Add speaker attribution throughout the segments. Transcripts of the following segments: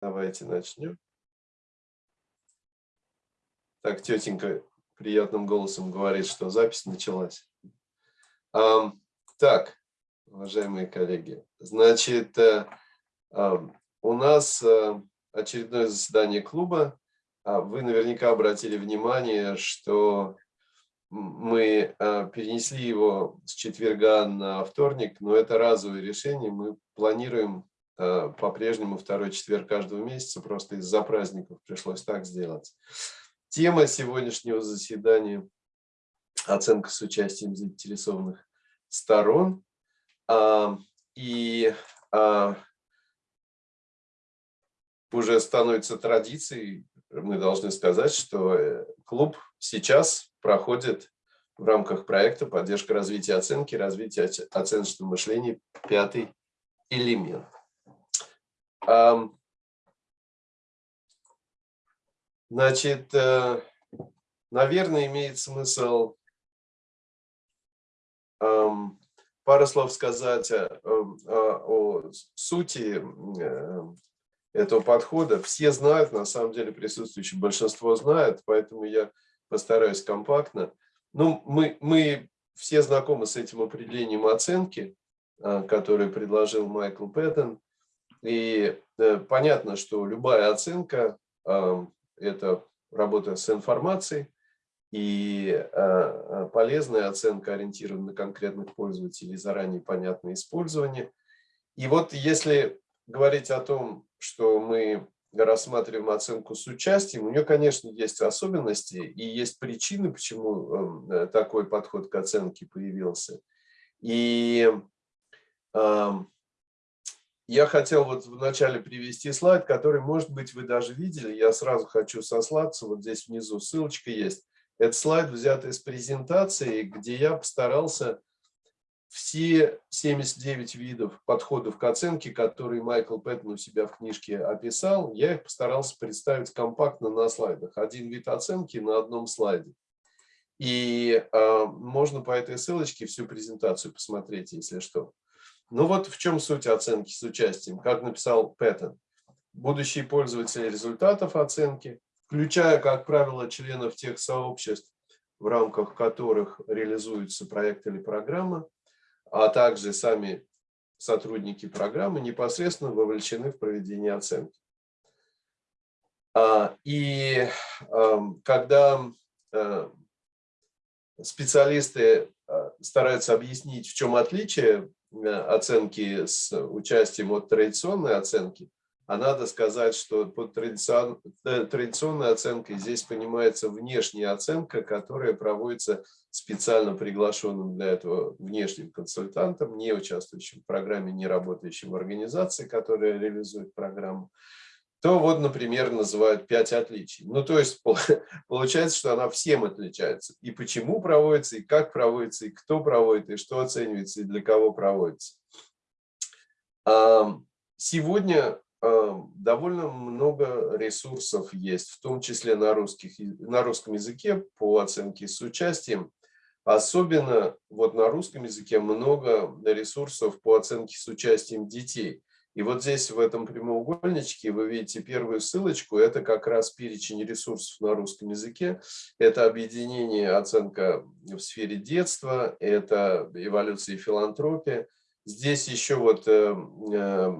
Speaker 1: Давайте начнем. Так, тетенька приятным голосом говорит, что запись началась. Так, уважаемые коллеги, значит, а, у нас а, очередное заседание клуба. А, вы наверняка обратили внимание, что мы перенесли его с четверга на вторник, но это разовое решение. Мы планируем Э, по-прежнему второй четверг каждого месяца, просто из-за праздников пришлось так сделать. Тема сегодняшнего заседания – оценка с участием заинтересованных сторон. А, и а, уже становится традицией, мы должны сказать, что э, клуб сейчас проходит в рамках проекта «Поддержка развития оценки, развитие оценочного мышления. Пятый элемент». Значит, э, наверное, имеет смысл пару слов сказать о, сути э, этого подхода. Все знают, на самом деле присутствующие большинство знают, поэтому я постараюсь компактно. Ну, мы, мы все знакомы с этим определением оценки, э, которое предложил Майкл Пэттон. И э, понятно, что любая оценка э, – это работа с информацией, и э, полезная оценка ориентирована на конкретных пользователей, заранее понятное использование. И вот если говорить о том, что мы рассматриваем оценку с участием, у нее, конечно, есть особенности и есть причины, почему такой подход к оценке появился. И я хотел вот вначале привести слайд, который, может быть, вы даже видели. Я сразу хочу сослаться, вот здесь внизу ссылочка есть. Это слайд взят из презентации, где я постарался все 79 видов подходов к оценке, которые Майкл Пэттон у себя в книжке описал, я их постарался представить компактно на слайдах. Один вид оценки на одном слайде. И э, можно по этой ссылочке всю презентацию посмотреть, если что. Ну вот в чем суть оценки с участием. Как написал Пэттон, будущие пользователи результатов оценки, включая, как правило, членов тех сообществ, в рамках которых реализуется проект или программа, а также сами сотрудники программы непосредственно вовлечены в проведение оценки. А, и когда э, специалисты э, стараются объяснить, в чем отличие оценки с участием от традиционной оценки, а надо сказать, что под традицион, э, традиционной оценкой здесь понимается внешняя оценка, которая проводится специально приглашенным для этого внешним консультантом, не участвующим в программе, не работающим в организации, которая реализует программу то вот, например, называют пять отличий. Ну, то есть получается, что она всем отличается. И почему проводится, и как проводится, и кто проводит, и что оценивается, и для кого проводится. Сегодня довольно много ресурсов есть, в том числе на, русских, на русском языке по оценке с участием. Особенно вот на русском языке много ресурсов по оценке с участием детей. И вот здесь, в этом прямоугольничке, вы видите первую ссылочку. Это как раз перечень ресурсов на русском языке. Это объединение оценка в сфере детства, это эволюция и филантропия. Здесь еще вот э, э,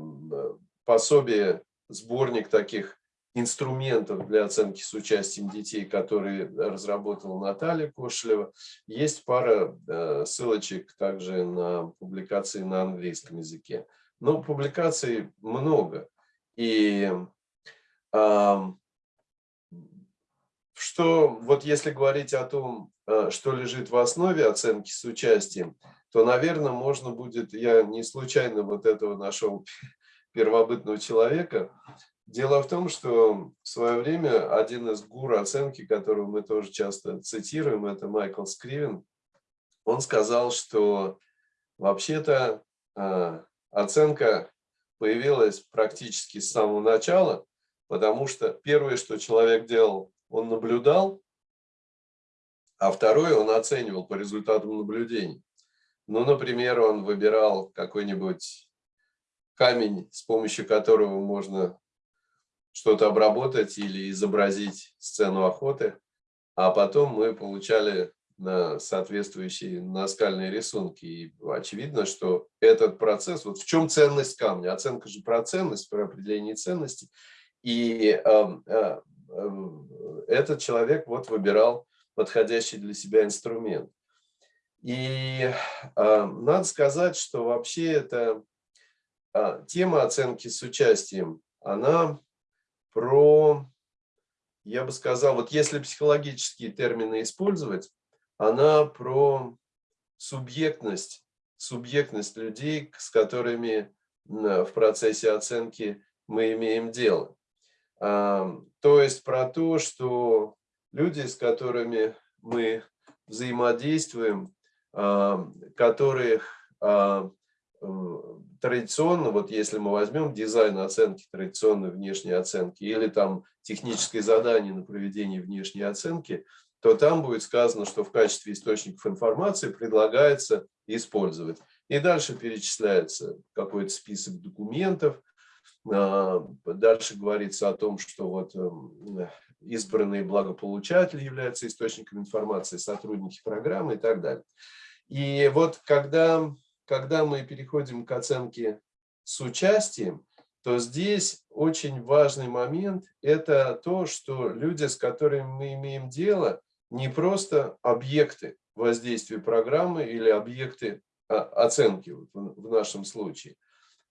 Speaker 1: пособие, сборник таких инструментов для оценки с участием детей, которые разработала Наталья Кошелева. Есть пара э, ссылочек также на публикации на английском языке. Но публикаций много. И э, что, вот если говорить о том, э, что лежит в основе оценки с участием, то, наверное, можно будет, я не случайно вот этого нашел первобытного человека, Дело в том, что в свое время один из гуру оценки, которого мы тоже часто цитируем, это Майкл Скривен, он сказал, что вообще-то а, оценка появилась практически с самого начала, потому что первое, что человек делал, он наблюдал, а второе он оценивал по результатам наблюдений. Ну, например, он выбирал какой-нибудь камень, с помощью которого можно что-то обработать или изобразить сцену охоты, а потом мы получали на соответствующие наскальные рисунки. И очевидно, что этот процесс, вот в чем ценность камня? Оценка же про ценность, про определение ценности. И э, э, этот человек вот выбирал подходящий для себя инструмент. И э, надо сказать, что вообще эта э, тема оценки с участием, она про, я бы сказал, вот если психологические термины использовать, она про субъектность, субъектность людей, с которыми в процессе оценки мы имеем дело. То есть про то, что люди, с которыми мы взаимодействуем, которых традиционно, вот если мы возьмем дизайн оценки, традиционной внешней оценки, или там техническое задание на проведение внешней оценки, то там будет сказано, что в качестве источников информации предлагается использовать. И дальше перечисляется какой-то список документов, а, дальше говорится о том, что вот эм, избранные благополучатели являются источником информации, сотрудники программы и так далее. И вот когда, когда мы переходим к оценке с участием, то здесь очень важный момент – это то, что люди, с которыми мы имеем дело, не просто объекты воздействия программы или объекты а, оценки в нашем случае,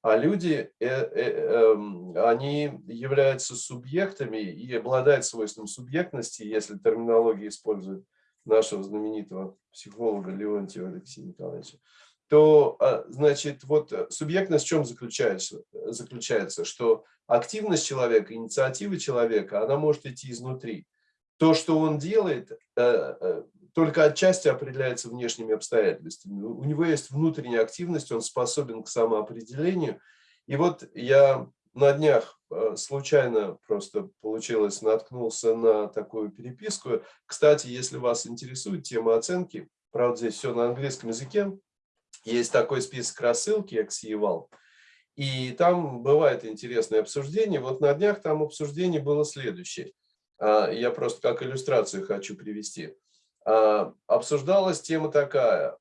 Speaker 1: а люди, э, э, эм, они являются субъектами и обладают свойством субъектности, если терминология использует нашего знаменитого психолога Леонтьева Алексея Николаевича, то, а, значит, вот субъектность в чем заключается? Заключается, что активность человека, инициатива человека, она может идти изнутри то, что он делает, э, э, только отчасти определяется внешними обстоятельствами. У него есть внутренняя активность, он способен к самоопределению. И вот я на днях э, случайно просто получилось, наткнулся на такую переписку. Кстати, если вас интересует тема оценки, правда, здесь все на английском языке, есть такой список рассылки Exieval, и там бывает интересное обсуждение. Вот на днях там обсуждение было следующее. А, я просто как иллюстрацию хочу привести. А, обсуждалась тема такая.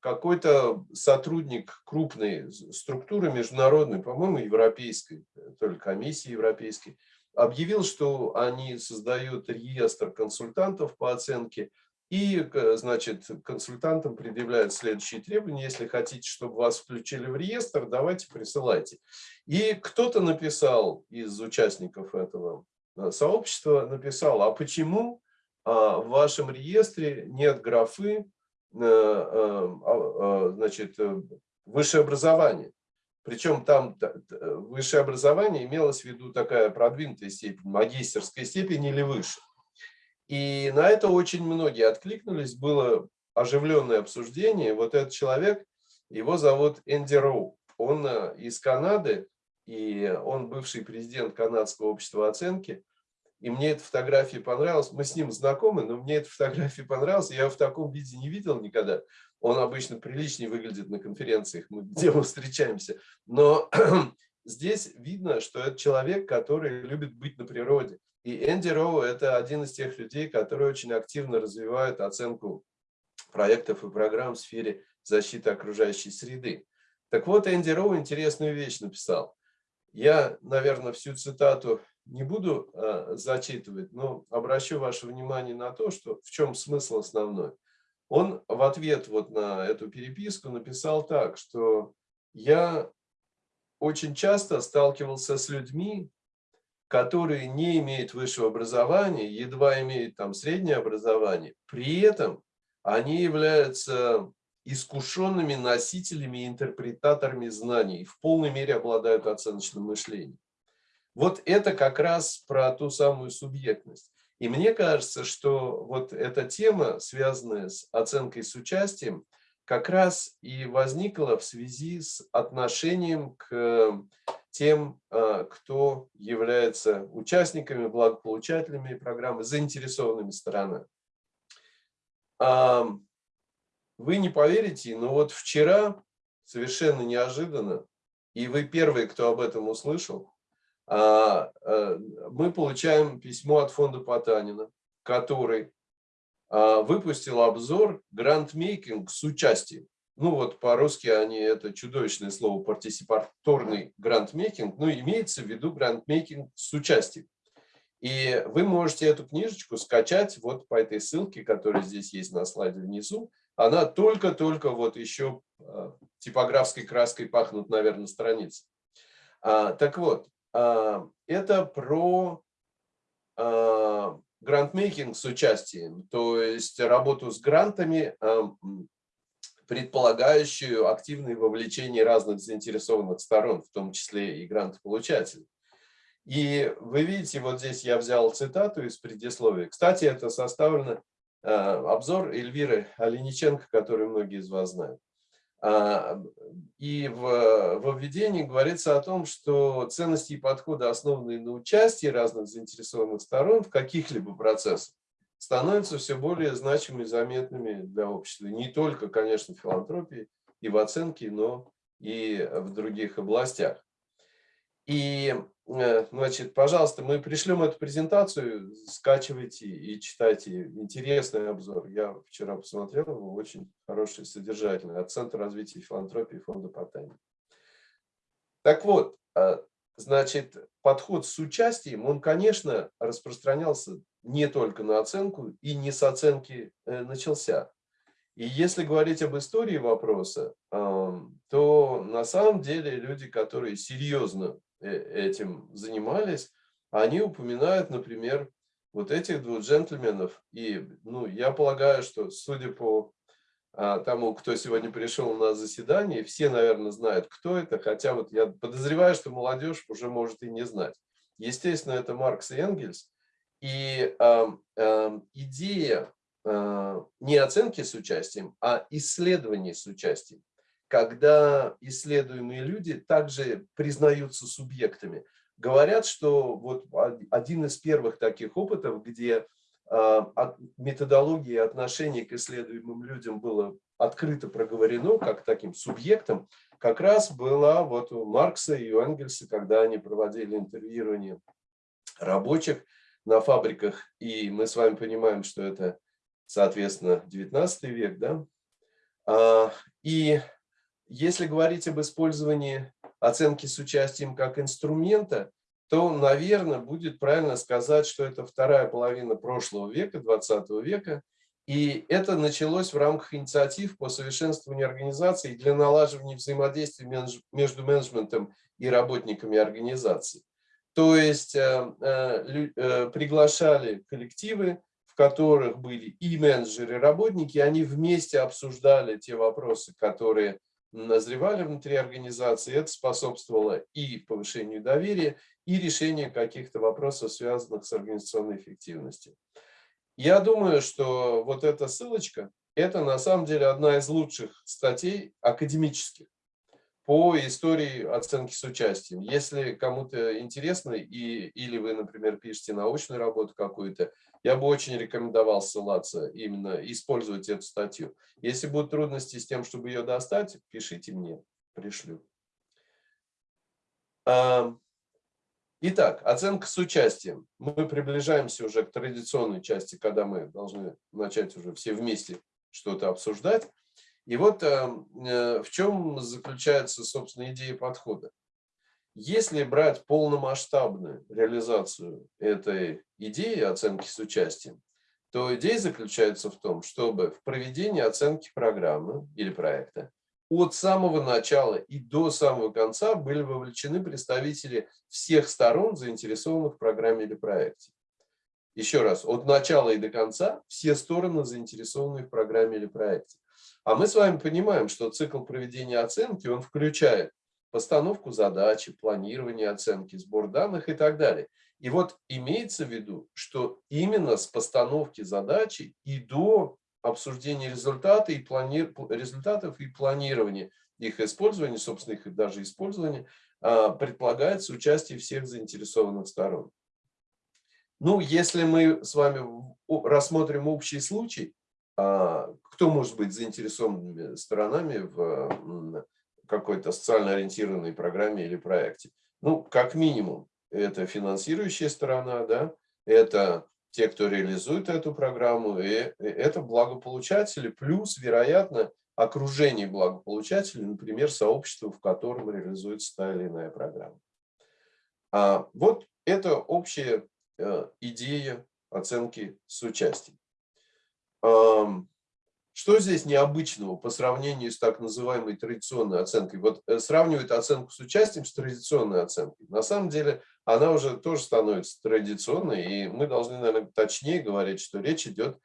Speaker 1: Какой-то сотрудник крупной структуры международной, по-моему, европейской, то ли комиссии европейской, объявил, что они создают реестр консультантов по оценке, и, значит, консультантам предъявляют следующие требования. Если хотите, чтобы вас включили в реестр, давайте присылайте. И кто-то написал из участников этого сообщество написало, а почему а, в вашем реестре нет графы э, э, а, значит, высшее образование. Причем там высшее образование имелось в виду такая продвинутая степень, магистерская степень или выше. И на это очень многие откликнулись, было оживленное обсуждение. Вот этот человек, его зовут Энди Роу, он из Канады, и он бывший президент Канадского общества оценки. И мне эта фотография понравилась. Мы с ним знакомы, но мне эта фотография понравилась. Я его в таком виде не видел никогда. Он обычно приличнее выглядит на конференциях, где мы встречаемся. Но здесь видно, что это человек, который любит быть на природе. И Энди Роу – это один из тех людей, которые очень активно развивают оценку проектов и программ в сфере защиты окружающей среды. Так вот, Энди Роу интересную вещь написал. Я, наверное, всю цитату не буду э, зачитывать, но обращу ваше внимание на то, что в чем смысл основной. Он в ответ вот на эту переписку написал так, что я очень часто сталкивался с людьми, которые не имеют высшего образования, едва имеют там среднее образование, при этом они являются искушенными носителями и интерпретаторами знаний в полной мере обладают оценочным мышлением. Вот это как раз про ту самую субъектность. И мне кажется, что вот эта тема, связанная с оценкой с участием, как раз и возникла в связи с отношением к тем, а, кто является участниками, благополучателями программы, заинтересованными сторонами. Вы не поверите, но вот вчера, совершенно неожиданно, и вы первые, кто об этом услышал, а, э, мы получаем письмо от фонда Потанина, который а, выпустил обзор грантмейкинг с участием. Ну вот по-русски они, это чудовищное слово, партисипаторный грантмейкинг, но имеется в виду грантмейкинг с участием. И вы можете эту книжечку скачать вот по этой ссылке, которая здесь есть на слайде внизу. Она только-только вот еще а, типографской краской пахнут, наверное, страницы. А, так вот, а, это про а, грантмейкинг с участием, то есть работу с грантами, предполагающую активное вовлечение разных заинтересованных сторон, в том числе и грантополучателей. И вы видите, вот здесь я взял цитату из предисловия. Кстати, это составлено обзор Эльвиры Олениченко, который многие из вас знают. А, и в, в введении говорится о том, что ценности и подходы, основанные на участии разных заинтересованных сторон в каких-либо процессах, становятся все более значимыми и заметными для общества. Не только, конечно, в филантропии и в оценке, но и в других областях. И Э, значит, пожалуйста, мы пришлем эту презентацию, скачивайте и читайте. Интересный обзор. Я вчера посмотрел его, очень хороший, содержательный. От Центра развития филантропии фонда Потани. Так вот, э, значит, подход с участием, он, конечно, распространялся не только на оценку и не с оценки э, начался. И если говорить об истории вопроса, то на самом деле люди, которые серьезно Э, этим занимались, они упоминают, например, вот этих двух джентльменов. И ну, я полагаю, что судя по а, тому, кто сегодня пришел на заседание, все, наверное, знают, кто это, хотя вот я подозреваю, что молодежь уже может и не знать. Естественно, это Маркс и Энгельс. И э, э, идея э, не оценки с участием, а исследования с участием когда исследуемые люди также признаются субъектами. Говорят, что вот один из первых таких опытов, где а, методология отношения к исследуемым людям было открыто проговорено, как таким субъектом, как раз была вот у Маркса и у Энгельса, когда они проводили интервьюирование рабочих на фабриках, и мы с вами понимаем, что это, соответственно, 19 век, да, а, и если говорить об использовании оценки с участием как инструмента, то, наверное, будет правильно сказать, что это вторая половина прошлого века, 20 века, и это началось в рамках инициатив по совершенствованию организации для налаживания взаимодействия между менеджментом и работниками организации. То есть э, э, э, приглашали коллективы, в которых были и менеджеры, и работники, они вместе обсуждали те вопросы, которые назревали внутри организации, это способствовало и повышению доверия, и решению каких-то вопросов, связанных с организационной эффективностью. Я думаю, что вот эта ссылочка, это на самом деле одна из лучших статей академических по истории оценки с участием. Если кому-то интересно, и, или вы, например, пишете научную работу какую-то, я бы очень рекомендовал ссылаться, именно использовать эту статью. Если будут трудности с тем, чтобы ее достать, пишите мне, пришлю. Итак, оценка с участием. Мы приближаемся уже к традиционной части, когда мы должны начать уже все вместе что-то обсуждать. И вот эм, э, в чем заключается, собственно, идея подхода. Если брать полномасштабную реализацию этой идеи оценки с участием, то идея заключается в том, чтобы в проведении оценки программы или проекта от самого начала и до самого конца были вовлечены представители всех сторон, заинтересованных в программе или проекте. Еще раз, от начала и до конца все стороны заинтересованы в программе или проекте. А мы с вами понимаем, что цикл проведения оценки, он включает постановку задачи, планирование оценки, сбор данных и так далее. И вот имеется в виду, что именно с постановки задачи и до обсуждения результата и плани... результатов и планирования их использования, собственно, их даже использования, а, предполагается участие всех заинтересованных сторон. Ну, если мы с вами рассмотрим общий случай, а, кто может быть заинтересованными сторонами в какой-то социально ориентированной программе или проекте? Ну, как минимум, это финансирующая сторона, да, это те, кто реализует эту программу, и это благополучатели, плюс, вероятно, окружение благополучателей, например, сообщество, в котором реализуется та или иная программа. А вот это общая э, идея оценки с участием. Что здесь необычного по сравнению с так называемой традиционной оценкой? Вот э, сравнивают оценку с участием с традиционной оценкой. На самом деле она уже тоже становится традиционной, и мы должны, наверное, точнее говорить, что речь идет,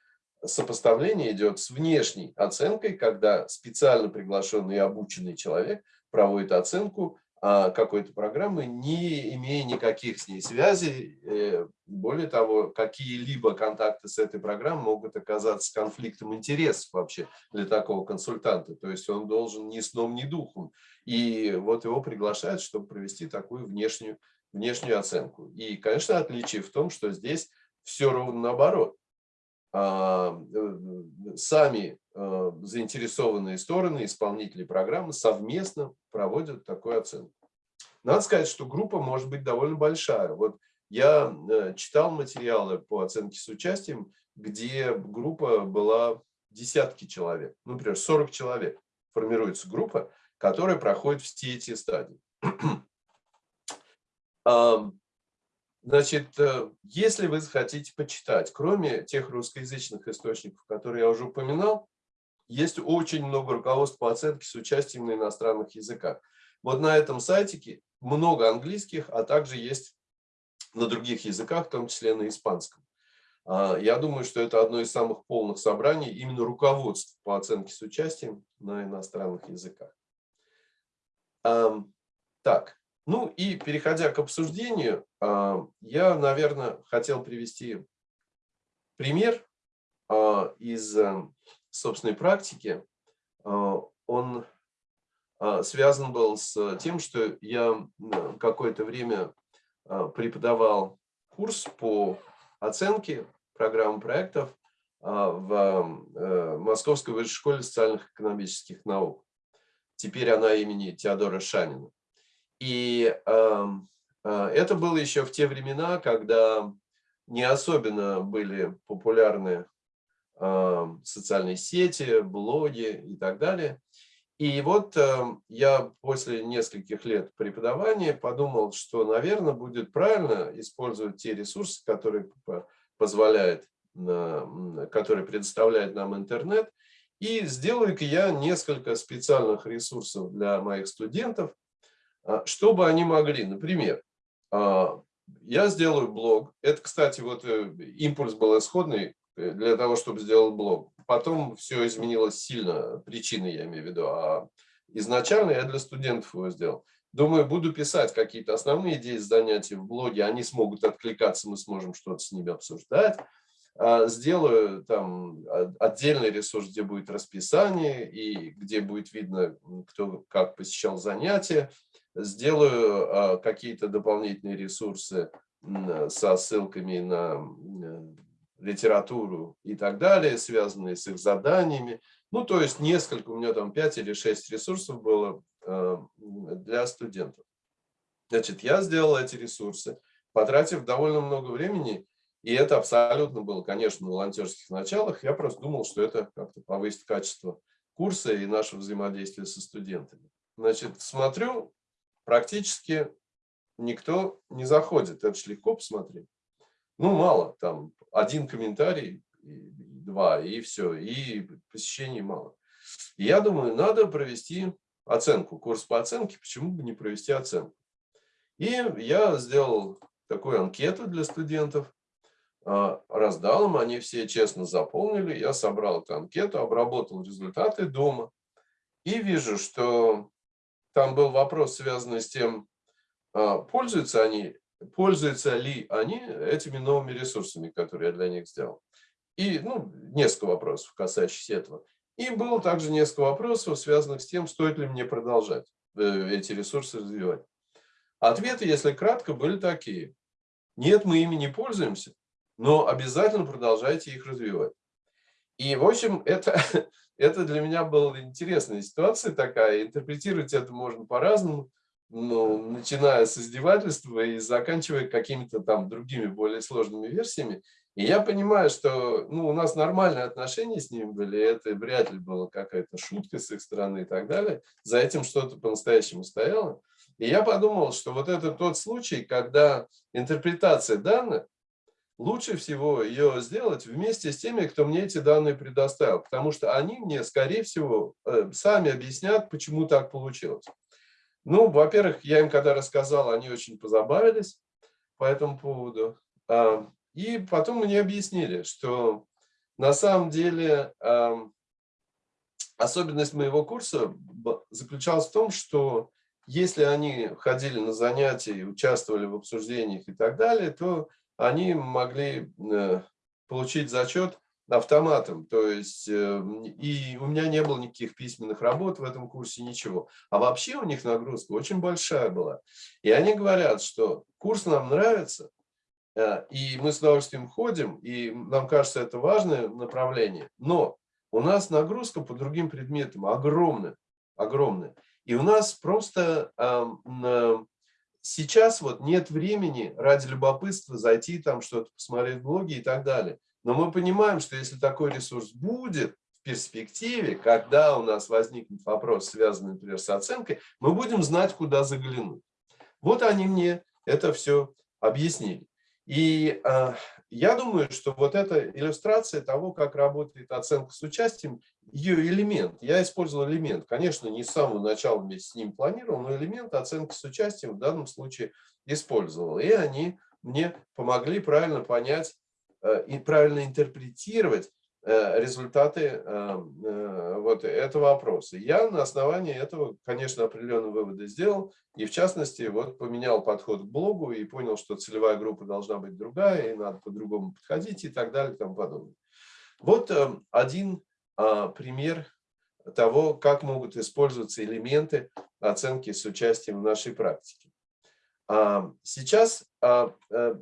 Speaker 1: сопоставление идет с внешней оценкой, когда специально приглашенный и обученный человек проводит оценку какой-то программы, не имея никаких с ней связей. Э, более того, какие-либо контакты с этой программой могут оказаться конфликтом интересов вообще для такого консультанта. То есть он должен ни сном, ни духом. И вот его приглашают, чтобы провести такую внешнюю, внешнюю оценку. И, конечно, отличие в том, что здесь все ровно наоборот. А, э, сами э, заинтересованные стороны, исполнители программы совместно проводят такую оценку. Надо сказать, что группа может быть довольно большая. Вот я э, читал материалы по оценке с участием, где группа была десятки человек, ну, например, 40 человек. Формируется группа, которая проходит все эти стадии. Значит, э, если вы захотите почитать, кроме тех русскоязычных источников, которые я уже упоминал, есть очень много руководств по оценке с участием на иностранных языках. Вот на этом сайтике много английских, а также есть на других языках, в том числе на испанском. А, я думаю, что это одно из самых полных собраний именно руководств по оценке с участием на иностранных языках. Так, ну и переходя к обсуждению, а, я, наверное, хотел привести пример а, из э, собственной практики. А, он связан был с тем, что я какое-то время преподавал курс по оценке программ проектов в э, Московской высшей школе социальных экономических наук. Теперь она имени Теодора Шанина. И э, это было еще в те времена, когда не особенно были популярны э, социальные сети, блоги и так далее. И вот э, я после нескольких лет преподавания подумал, что, наверное, будет правильно использовать те ресурсы, которые позволяет, которые предоставляет нам интернет. И сделаю-ка я несколько специальных ресурсов для моих студентов, а, что бы они могли, например, а, я сделаю блог. Это, кстати, вот э, импульс был исходный для того, чтобы сделать блог. Потом все изменилось сильно, причины я имею в виду. А изначально я для студентов его сделал. Думаю, буду писать какие-то основные идеи занятий в блоге, они смогут откликаться, мы сможем что-то с ними обсуждать. А, сделаю там отдельный ресурс, где будет расписание и где будет видно, кто как посещал занятия сделаю а, какие-то дополнительные ресурсы со ссылками на литературу и так далее, связанные с их заданиями. Ну, то есть несколько, у меня там 5 или 6 ресурсов было а, для студентов. Значит, я сделал эти ресурсы, потратив довольно много времени, и это абсолютно было, конечно, на волонтерских началах. Я просто думал, что это как-то повысит качество курса и нашего взаимодействия со студентами. Значит, смотрю, практически никто не заходит. Это же легко посмотреть. Ну, мало, там один комментарий, два, и все, и посещений мало. Я думаю, надо провести оценку, курс по оценке, почему бы не провести оценку. И я сделал такую анкету для студентов, а, раздал им, они все честно заполнили, я собрал эту анкету, обработал результаты дома и вижу, что там был вопрос, связанный с тем, а, пользуются они, пользуются ли они этими новыми ресурсами, которые я для них сделал. И ну, несколько вопросов, касающихся этого. И было также несколько вопросов, связанных с тем, стоит ли мне продолжать э, эти ресурсы развивать. Ответы, если кратко, были такие. Нет, мы ими не пользуемся, но обязательно продолжайте их развивать. И, в общем, это Это для меня была интересная ситуация такая. Интерпретировать это можно по-разному. Ну, начиная с издевательства и заканчивая какими-то там другими более сложными версиями. И я понимаю, что ну, у нас нормальные отношения с ними были, это вряд ли была какая-то шутка с их стороны и так далее. За этим что-то по-настоящему стояло. И я подумал, что вот это тот случай, когда интерпретация данных, лучше всего ее сделать вместе с теми, кто мне эти данные предоставил, потому что они мне, скорее всего, э, сами объяснят, почему так получилось. Ну, во-первых, я им когда рассказал, они очень позабавились по этому поводу. И потом мне объяснили, что на самом деле особенность моего курса заключалась в том, что если они ходили на занятия, участвовали в обсуждениях и так далее, то они могли э, получить зачет автоматом. То есть э, и у меня не было никаких письменных работ в этом курсе, ничего. А вообще у них нагрузка очень большая была. И они говорят, что курс нам нравится, э, и мы с удовольствием ходим, и нам кажется, это важное направление. Но у нас нагрузка по другим предметам огромная, огромная. И у нас просто сейчас вот нет времени ради любопытства зайти там что-то посмотреть в блоге и так далее. Но мы понимаем, что если такой ресурс будет в перспективе, когда у нас возникнет вопрос, связанный, например, с оценкой, мы будем знать, куда заглянуть. Вот они мне это все объяснили. И э, я думаю, что вот эта иллюстрация того, как работает оценка с участием, ее элемент, я использовал элемент, конечно, не с самого начала вместе с ним планировал, но элемент оценки с участием в данном случае использовал. И они мне помогли правильно понять и правильно интерпретировать Э, результаты э, э, вот этого вопроса. Я на основании этого, конечно, определенные выводы сделал, и в частности, вот поменял подход к блогу и понял, что целевая группа должна быть другая, и надо по-другому подходить и так далее и тому подобное. Вот один а, пример того, как могут использоваться элементы оценки с участием в нашей практике. Сейчас а,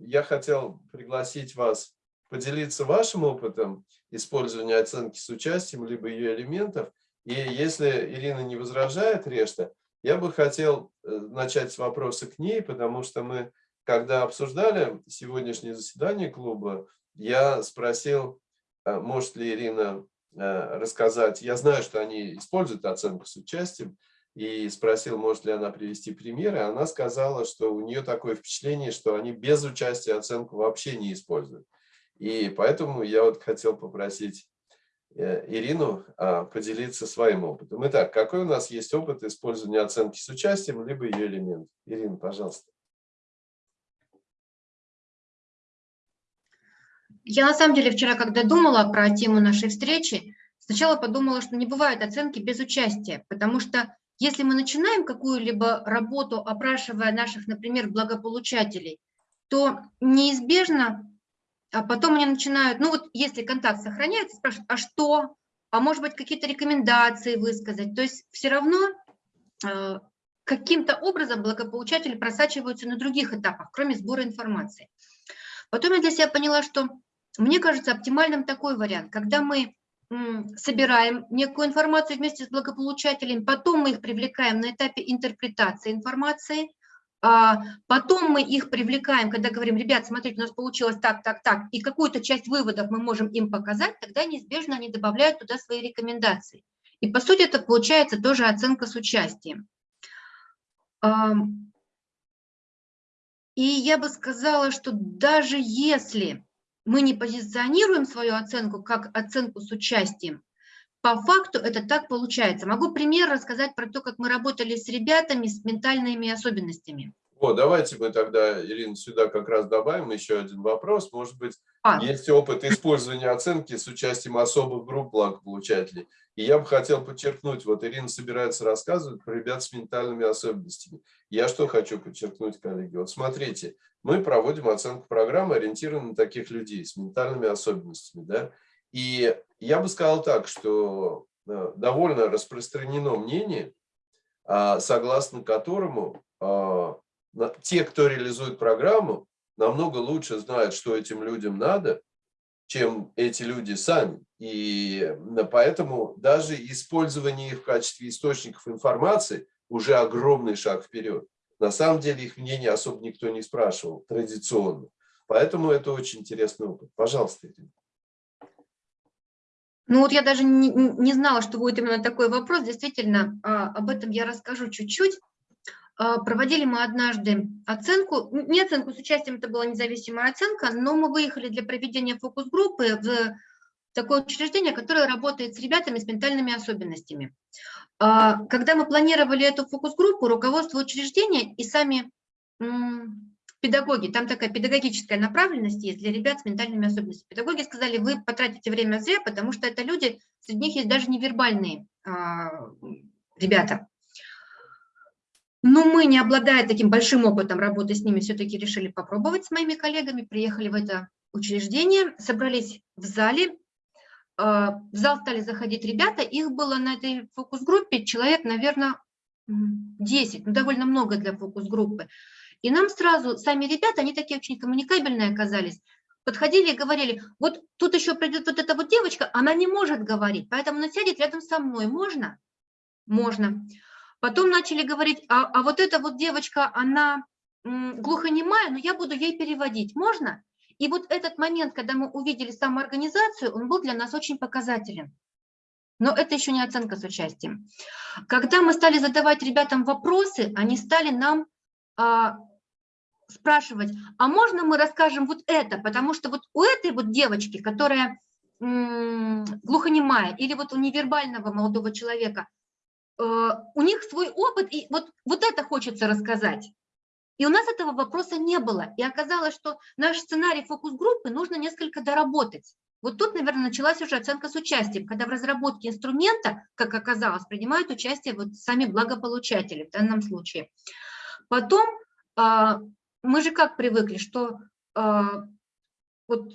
Speaker 1: я хотел пригласить вас поделиться вашим опытом использования оценки с участием, либо ее элементов. И если Ирина не возражает, Решта, я бы хотел э, начать с вопроса к ней, потому что мы, когда обсуждали сегодняшнее заседание клуба, я спросил, э, может ли Ирина э, рассказать, я знаю, что они используют оценку с участием, и спросил, может ли она привести примеры. Она сказала, что у нее такое впечатление, что они без участия оценку вообще не используют. И поэтому я вот хотел попросить э, Ирину а, поделиться своим опытом. Итак, какой у нас есть опыт использования оценки с участием, либо ее элемент? Ирина, пожалуйста.
Speaker 2: Я на самом деле вчера, когда думала про тему нашей встречи, сначала подумала, что не бывает оценки без участия, потому что если мы начинаем какую-либо работу, опрашивая наших, например, благополучателей, то неизбежно а потом они начинают, ну вот если контакт сохраняется, спрашивают, а что? А может быть какие-то рекомендации высказать? То есть все равно э, каким-то образом благополучатели просачиваются на других этапах, кроме сбора информации. Потом я для себя поняла, что мне кажется оптимальным такой вариант, когда мы собираем некую информацию вместе с благополучателем, потом мы их привлекаем на этапе интерпретации информации, потом мы их привлекаем, когда говорим, ребят, смотрите, у нас получилось так, так, так, и какую-то часть выводов мы можем им показать, тогда неизбежно они добавляют туда свои рекомендации. И по сути это получается тоже оценка с участием. И я бы сказала, что даже если мы не позиционируем свою оценку как оценку с участием, по факту это так получается. Могу пример рассказать про то, как мы работали с ребятами с ментальными особенностями.
Speaker 1: О, давайте мы тогда, Ирина, сюда как раз добавим еще один вопрос. Может быть, а. есть опыт использования оценки с участием особых групп благополучателей. И я бы хотел подчеркнуть, вот Ирина собирается рассказывать про ребят с ментальными особенностями. Я что хочу подчеркнуть, коллеги? Вот смотрите, мы проводим оценку программы, ориентированной на таких людей с ментальными особенностями. Да? И я бы сказал так, что э, довольно распространено мнение, а, согласно которому а, те, кто реализует программу, намного лучше знают, что этим людям надо, чем эти люди сами. И поэтому даже использование их в качестве источников информации уже огромный шаг вперед. На самом деле их мнение особо никто не спрашивал традиционно. Поэтому это очень интересный опыт. Пожалуйста, Ирина.
Speaker 2: Ну вот я даже не, не знала, что будет именно такой вопрос. Действительно, а, об этом я расскажу чуть-чуть. А, проводили мы однажды оценку, не оценку с участием, это была независимая оценка, но мы выехали для проведения фокус-группы в такое учреждение, которое работает с ребятами с ментальными особенностями. А, когда мы планировали эту фокус-группу, руководство учреждения и сами педагоги, там такая педагогическая направленность есть для ребят с ментальными особенностями. Педагоги сказали, вы потратите время зря, потому что это люди, среди них есть даже невербальные а, ребята. Но мы, не обладая таким большим опытом работы с ними, все-таки решили попробовать с моими коллегами, приехали в это учреждение, собрались в зале, а, в зал стали заходить ребята, их было на этой фокус-группе человек, наверное, 10, ну, довольно много для фокус-группы. И нам сразу, сами ребята, они такие очень коммуникабельные оказались, подходили и говорили, вот тут еще придет вот эта вот девочка, она не может говорить, поэтому она сядет рядом со мной, можно? Можно. Потом начали говорить, а, а вот эта вот девочка, она глухонемая, но я буду ей переводить, можно? И вот этот момент, когда мы увидели самоорганизацию, он был для нас очень показателен. Но это еще не оценка с участием. Когда мы стали задавать ребятам вопросы, они стали нам спрашивать, а можно мы расскажем вот это, потому что вот у этой вот девочки, которая глухонемая, или вот у невербального молодого человека, э, у них свой опыт, и вот, вот это хочется рассказать. И у нас этого вопроса не было. И оказалось, что наш сценарий фокус-группы нужно несколько доработать. Вот тут, наверное, началась уже оценка с участием, когда в разработке инструмента, как оказалось, принимают участие вот сами благополучатели в данном случае. Потом а, мы же как привыкли, что а, вот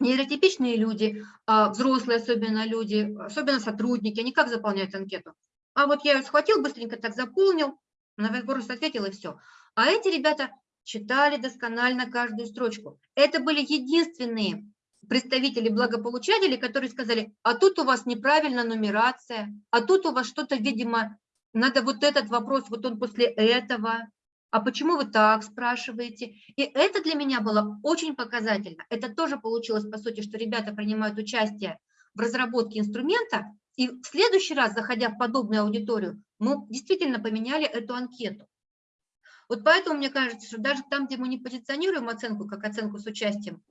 Speaker 2: нейротипичные люди, а, взрослые особенно люди, особенно сотрудники, они как заполняют анкету? А вот я ее схватил, быстренько так заполнил, на вопрос ответил и все. А эти ребята читали досконально каждую строчку. Это были единственные представители благополучателей, которые сказали, а тут у вас неправильная нумерация, а тут у вас что-то, видимо, надо вот этот вопрос, вот он после этого, а почему вы так спрашиваете? И это для меня было очень показательно. Это тоже получилось, по сути, что ребята принимают участие в разработке инструмента, и в следующий раз, заходя в подобную аудиторию, мы действительно поменяли эту анкету. Вот поэтому мне кажется, что даже там, где мы не позиционируем оценку как оценку с участием,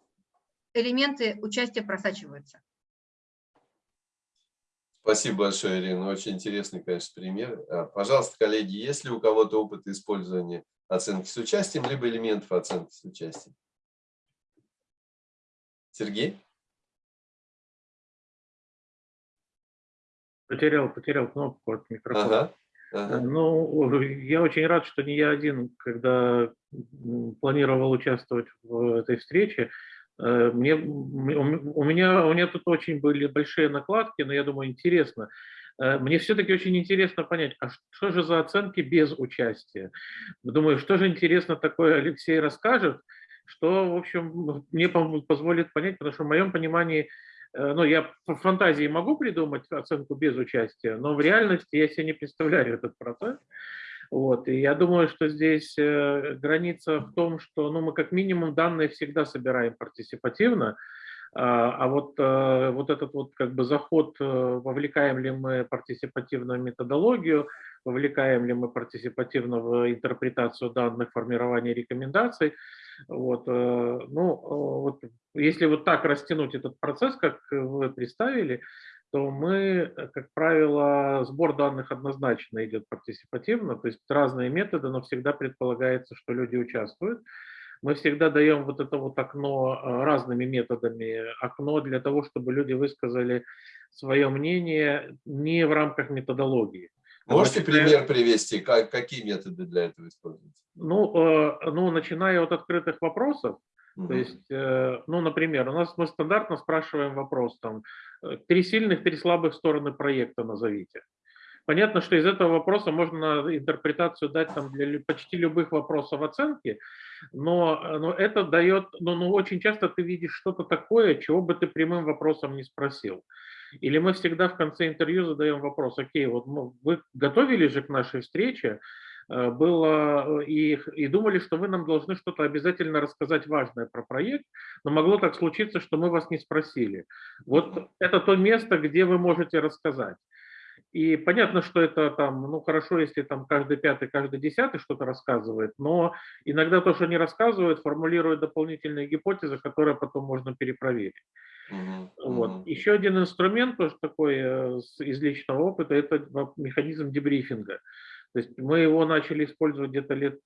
Speaker 2: элементы участия просачиваются.
Speaker 1: Спасибо большое, Ирина. Очень интересный, конечно, пример. А, пожалуйста, коллеги, есть ли у кого-то опыт использования оценки с участием, либо элементов оценки с участием? Сергей?
Speaker 3: Потерял, потерял кнопку от микрофона. Ага, ага. Ну, я очень рад, что не я один, когда планировал участвовать в этой встрече. Э, мне, у, меня, у меня тут очень были большие накладки, но я думаю, интересно. Э, мне все-таки очень интересно понять, а что же за оценки без участия? Думаю, что же интересно такое Алексей расскажет, что, в общем, мне позволит понять, потому что в моем понимании Э, ну, я по фантазии могу придумать оценку без участия, но в реальности я себе не представляю этот процесс. Вот. И я думаю, что здесь э, граница в том, что ну, мы как минимум данные всегда собираем партиципативно, а, а вот, э, вот этот вот как бы заход, вовлекаем ли мы партиципативно в методологию, вовлекаем ли мы партиципативно в интерпретацию данных, формирование рекомендаций, вот, э, ну, э, вот, если вот так растянуть этот процесс, как вы представили, то мы, как правило, сбор данных однозначно идет партиципативно, то есть разные методы, но всегда предполагается, что люди участвуют. Мы всегда даем вот это вот окно э, разными методами, окно для того, чтобы люди высказали свое мнение не в рамках методологии.
Speaker 1: Можете пример привести, как, какие методы для этого используются?
Speaker 3: Ну, э, ну, начиная от открытых вопросов, угу. то есть, э, ну, например, у нас мы стандартно спрашиваем вопрос, там, э, три сильных, три слабых стороны проекта назовите. Понятно, что из этого вопроса можно интерпретацию дать там, для почти любых вопросов оценки, но, но это дает, ну, ну, очень часто ты видишь что-то такое, чего бы ты прямым вопросом не спросил. Или мы всегда в конце интервью задаем вопрос, окей, вот вы готовили же к нашей встрече, э, было и, и думали, что вы нам должны что-то обязательно рассказать важное про проект, но могло так случиться, что мы вас не спросили. Вот это то место, где вы можете рассказать. И понятно, что это там, ну хорошо, если там каждый пятый, каждый десятый что-то рассказывает, но иногда то, что они рассказывают, формулируют дополнительные гипотезы, которые потом можно перепроверить. Вот. Еще один инструмент, тоже такой э, из личного опыта, это механизм дебрифинга. То есть мы его начали использовать где-то лет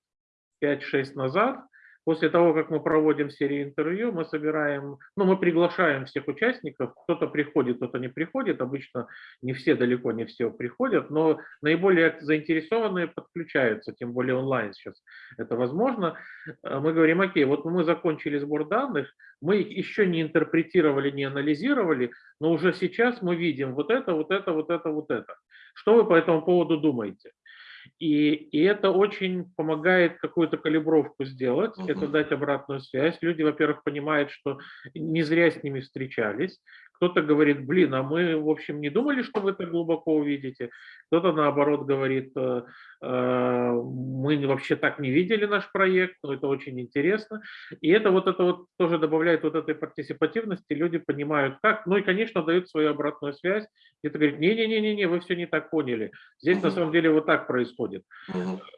Speaker 3: 5-6 назад, После того, как мы проводим серию интервью, мы собираем, ну, мы приглашаем всех участников, кто-то приходит, кто-то не приходит, обычно не все, далеко не все приходят, но наиболее заинтересованные подключаются, тем более онлайн сейчас это возможно. Э, мы говорим, окей, вот мы закончили сбор данных, мы их еще не интерпретировали, не анализировали, но уже сейчас мы видим вот это, вот это, вот это, вот это. Что вы по этому поводу думаете? И, и это очень помогает какую-то калибровку сделать, угу. это дать обратную связь. Люди, во-первых, понимают, что не зря с ними встречались. Кто-то говорит, блин, а мы, в общем, не думали, что вы так глубоко увидите. Кто-то, наоборот, говорит, э, э, мы вообще так не видели наш проект, но это очень интересно. И это вот это вот тоже добавляет вот этой партисипативности, люди понимают как. Ну и, конечно, дают свою обратную связь. Где-то говорит, не-не-не, вы все не так поняли. Здесь на самом деле вот так происходит.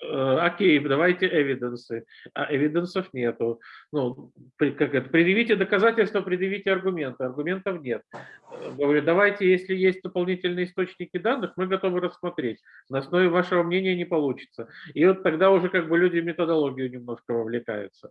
Speaker 3: Э, окей, давайте эвиденсы. А эвиденсов нету. Ну, как это, предъявите доказательства, предъявите аргументы. Аргументов нет. Говорю, давайте, если есть дополнительные источники данных, мы готовы рассмотреть. На основе вашего мнения не получится. И вот тогда уже как бы люди в методологию немножко вовлекаются.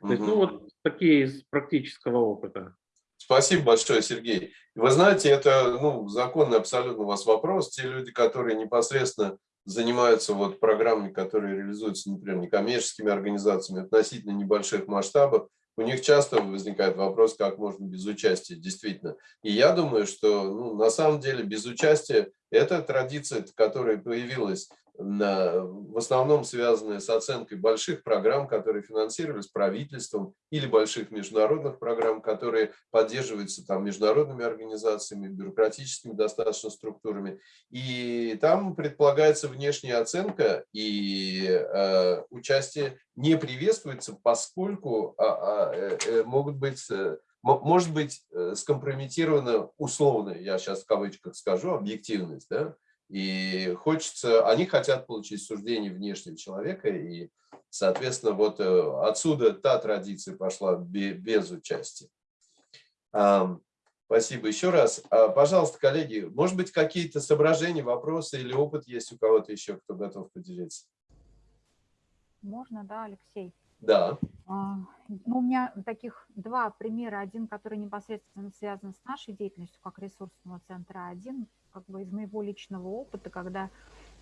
Speaker 3: То есть, ну вот такие из практического опыта.
Speaker 1: Спасибо большое, Сергей. Вы знаете, это ну, законный абсолютно у вас вопрос. Те люди, которые непосредственно занимаются вот программами, которые реализуются, например, некоммерческими организациями относительно небольших масштабов, у них часто возникает вопрос, как можно без участия, действительно. И я думаю, что ну, на самом деле без участия это традиция, которая появилась в основном связанная с оценкой больших программ, которые финансировались правительством, или больших международных программ, которые поддерживаются там международными организациями, бюрократическими достаточно структурами. И там предполагается внешняя оценка, и э, участие не приветствуется, поскольку а, а, э, э, могут быть э, может быть скомпрометирована условно, я сейчас в кавычках скажу, объективность, да, и хочется, они хотят получить суждение внешнего человека, и, соответственно, вот э, отсюда та традиция пошла без участия. Спасибо еще раз. А, пожалуйста, коллеги, может быть, какие-то соображения, вопросы или опыт есть у кого-то еще, кто готов поделиться?
Speaker 4: Можно, да, Алексей?
Speaker 1: Да.
Speaker 4: А, ну, у меня таких два примера. Один, который непосредственно связан с нашей деятельностью как ресурсного центра, один как бы из моего личного опыта, когда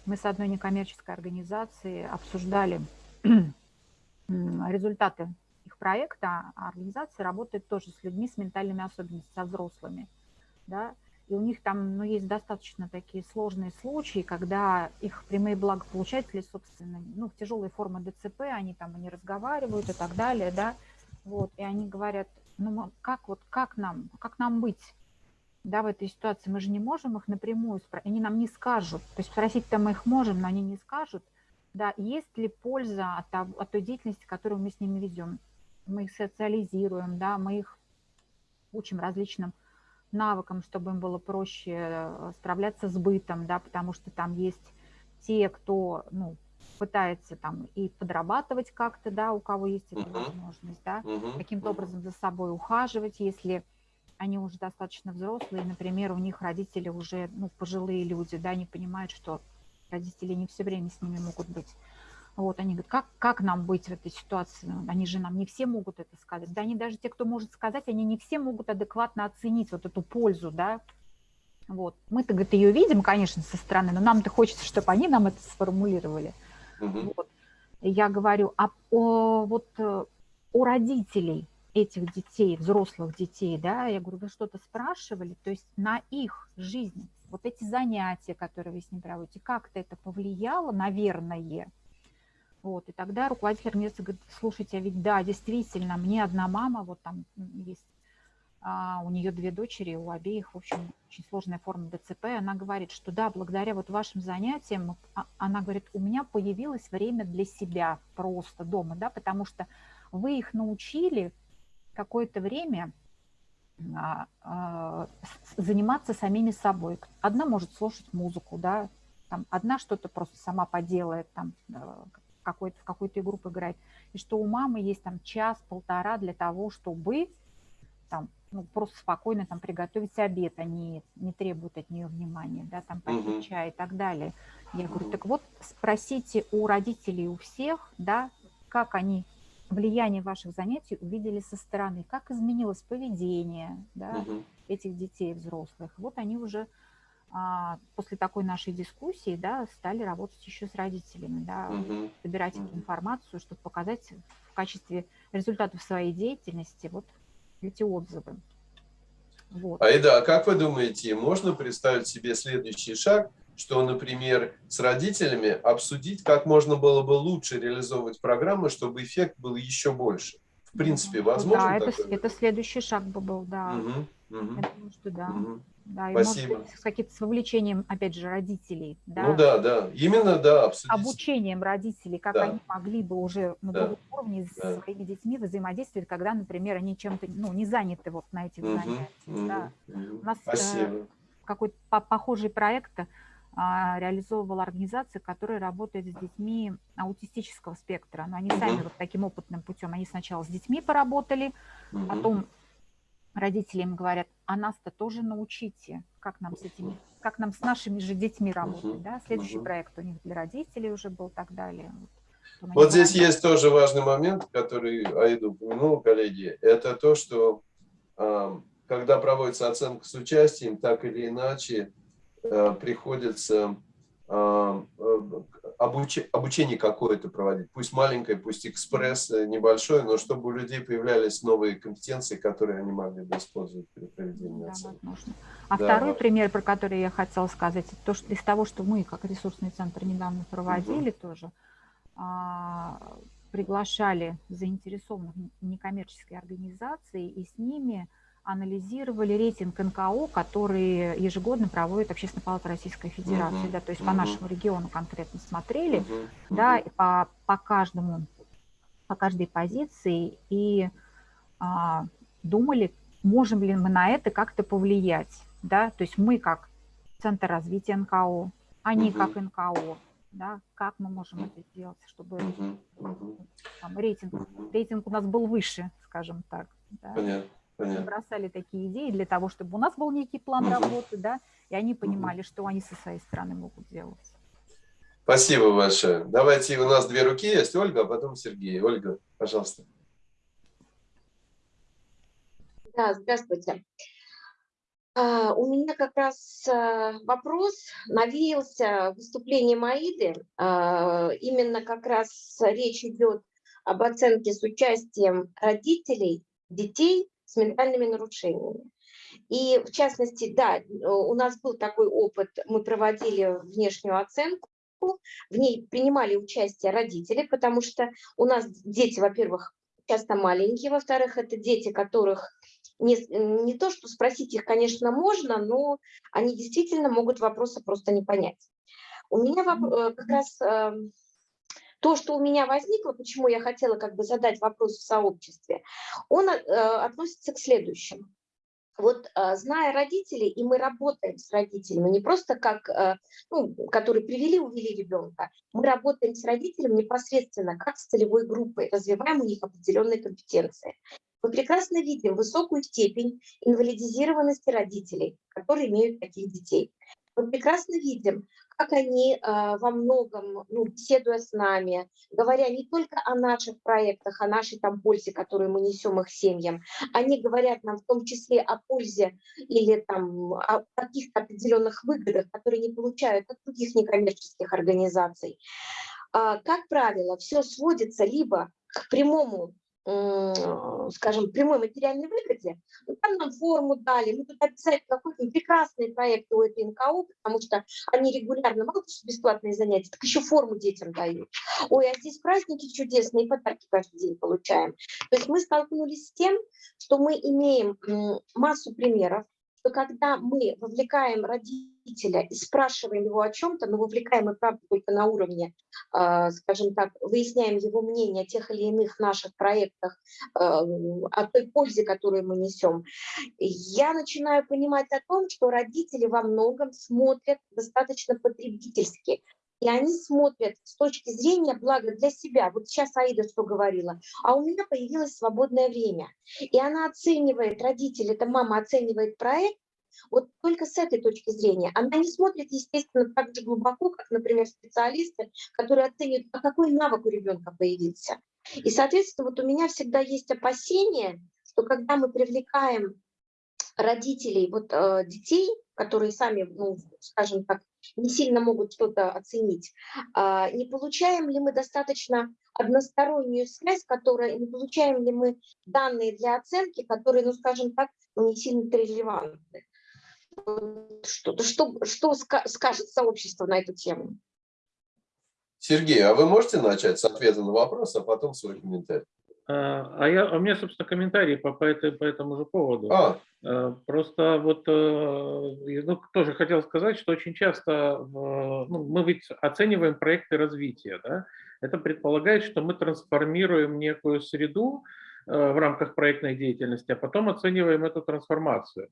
Speaker 4: мы с одной некоммерческой организацией обсуждали результаты их проекта, а организация работает тоже с людьми с ментальными особенностями, со взрослыми, да, и у них там, ну, есть достаточно такие сложные случаи, когда их прямые благополучатели, собственно, ну, в тяжелой форме ДЦП, они там не разговаривают и так далее, да, вот, и они говорят, ну, как вот, как нам, как нам быть, да, в этой ситуации, мы же не можем их напрямую спросить, они нам не скажут, то есть спросить-то мы их можем, но они не скажут, да, есть ли польза от, от той деятельности, которую мы с ними ведем. Мы их социализируем, да, мы их учим различным навыкам, чтобы им было проще э, справляться с бытом, да, потому что там есть те, кто, ну, пытается там и подрабатывать как-то, да, у кого есть эта возможность, да, каким-то образом за собой ухаживать, если они уже достаточно взрослые, например, у них родители уже ну, пожилые люди, да, не понимают, что родители не все время с ними могут быть. Вот, они говорят, как, как нам быть в этой ситуации? Они же нам не все могут это сказать. Да, они даже те, кто может сказать, они не все могут адекватно оценить вот эту пользу, да. Вот. Мы-то, говорит, ее видим, конечно, со стороны, но нам-то хочется, чтобы они нам это сформулировали. Угу. Вот. Я говорю, а о, вот э, у родителей этих детей, взрослых детей, да, я говорю, вы что-то спрашивали, то есть на их жизнь, вот эти занятия, которые вы с ним проводите, как-то это повлияло, наверное, вот, и тогда руководитель организации говорит, слушайте, а ведь да, действительно, мне одна мама, вот там есть а, у нее две дочери, у обеих, в общем, очень сложная форма ДЦП. Она говорит, что да, благодаря вот вашим занятиям, а, она говорит, у меня появилось время для себя просто дома, да, потому что вы их научили какое-то время а, заниматься самими собой. Одна может слушать музыку, да, там, одна что-то просто сама поделает, там, э, какой-то, в какую-то игру поиграет. И что у мамы есть там час-полтора для того, чтобы там ну, просто спокойно там приготовить обед, они не требуют от нее внимания, да, там попить угу. чай и так далее. Я говорю, так вот спросите у родителей, у всех, да, как они влияние ваших занятий увидели со стороны, как изменилось поведение да, угу. этих детей взрослых. Вот они уже а, после такой нашей дискуссии да, стали работать еще с родителями, да, угу. собирать угу. информацию, чтобы показать в качестве результатов своей деятельности вот эти отзывы.
Speaker 1: Вот. Аида, а как вы думаете, можно представить себе следующий шаг, что, например, с родителями обсудить, как можно было бы лучше реализовывать программы, чтобы эффект был еще больше? В принципе, возможно
Speaker 4: Да, это, это следующий шаг бы был, да. Угу, угу. Я думаю, что да. Угу. Да, и Спасибо. может с каким-то с вовлечением, опять же, родителей. Да?
Speaker 1: Ну да, да, именно да,
Speaker 4: абсолютно. Обучением родителей, как да. они могли бы уже на да. уровне да. с своими детьми взаимодействовать, когда, например, они чем-то ну, не заняты вот на этих угу, занятиях. Угу, да. угу. У нас э, какой-то похожий проект реализовывала организация, которая работает с детьми аутистического спектра. Но они сами вот таким опытным путем, они сначала с детьми поработали, потом родители им говорят, а нас-то тоже научите, как нам с этими, как нам с нашими же детьми работать, да? Следующий проект у них для родителей уже был и так далее.
Speaker 1: Вот, вот здесь есть тоже важный момент, который Аиду упомянул, коллеги, это то, что когда проводится оценка с участием, так или иначе приходится э, обуч... обучение какое-то проводить, пусть маленькое, пусть экспресс э, небольшой, но чтобы у людей появлялись новые компетенции, которые они могли бы использовать при проведении да, оценки.
Speaker 4: Возможно. А да, второй пример, про который я хотела сказать, это то, что из того, что мы, как ресурсный центр, недавно проводили угу. тоже, а, приглашали заинтересованных некоммерческие организации и с ними анализировали рейтинг НКО, который ежегодно проводит Общественная палата Российской Федерации, uh да, то есть uh по нашему региону конкретно смотрели, uh да, и по, по каждому, по каждой позиции и а, думали, можем ли мы на это как-то повлиять, да, то есть мы как Центр развития НКО, они uh как НКО, да, как мы можем это сделать, чтобы там, рейтинг, рейтинг у нас был выше, скажем так. Да.
Speaker 1: Понятно.
Speaker 4: Понятно. бросали такие идеи для того, чтобы у нас был некий план угу. работы, да, и они понимали, угу. что они со своей стороны могут делать.
Speaker 1: Спасибо большое. Давайте, у нас две руки есть, Ольга, а потом Сергей. Ольга, пожалуйста.
Speaker 5: Да, здравствуйте. Uh, у меня как раз uh, вопрос навеялся выступлением Аиды. Uh, именно как раз речь идет об оценке с участием родителей, детей с ментальными нарушениями. И в частности, да, у нас был такой опыт, мы проводили внешнюю оценку, в ней принимали участие родители, потому что у нас дети, во-первых, часто маленькие, во-вторых, это дети, которых не, не то, что спросить их, конечно, можно, но они действительно могут вопросы просто не понять. У меня э, как раз эм, то, что у меня возникло, почему я хотела как бы задать вопрос в сообществе, он э, относится к следующему. Вот э, зная родителей, и мы работаем с родителями, не просто как, э, ну, которые привели, увели ребенка, мы работаем с родителями непосредственно как с целевой группой, развиваем у них определенные компетенции. Мы прекрасно видим высокую степень инвалидизированности родителей, которые имеют таких детей. Мы прекрасно видим, как они э, во многом, ну, беседуя с нами, говоря не только о наших проектах, о нашей там пользе, которую мы несем их семьям, они говорят нам в том числе о пользе или там о каких-то определенных выгодах, которые не получают от других некоммерческих организаций. Э, как правило, все сводится либо к прямому скажем, прямой материальной выгоде, ну, там нам форму дали, мы туда обязательно какой-то прекрасные проекты у этой НКО, потому что они регулярно, мало что бесплатные занятия, так еще форму детям дают. Ой, а здесь праздники чудесные, подарки каждый день получаем. То есть мы столкнулись с тем, что мы имеем массу примеров, что когда мы вовлекаем родителя и спрашиваем его о чем-то, но вовлекаем и правда только на уровне, э, скажем так, выясняем его мнение о тех или иных наших проектах, э, о той пользе, которую мы несем, я начинаю понимать о том, что родители во многом смотрят достаточно потребительски, и они смотрят с точки зрения блага для себя. Вот сейчас Аида что говорила, а у меня появилось свободное время. И она оценивает, родители, эта мама оценивает проект, вот только с этой точки зрения. Она не смотрит, естественно, так же глубоко, как, например, специалисты, которые оценивают, а какой навык у ребенка появился. И, соответственно, вот у меня всегда есть опасение, что когда мы привлекаем родителей вот, э, детей, которые сами, ну, скажем так, не сильно могут что-то оценить. А, не получаем ли мы достаточно одностороннюю связь, которая, не получаем ли мы данные для оценки, которые, ну, скажем так, ну, не сильно релевантны? Что, что, что скажет сообщество на эту тему?
Speaker 1: Сергей, а вы можете начать с ответа на вопрос, а потом свой комментарий?
Speaker 3: А, а, я, а у меня, собственно, комментарий по, по, этой, по этому же поводу. А. а просто вот э, ну, тоже хотел сказать, что очень часто ну, мы ведь оцениваем проекты развития. Да? Это предполагает, что мы трансформируем некую среду, Э, в рамках проектной деятельности, а потом оцениваем эту трансформацию.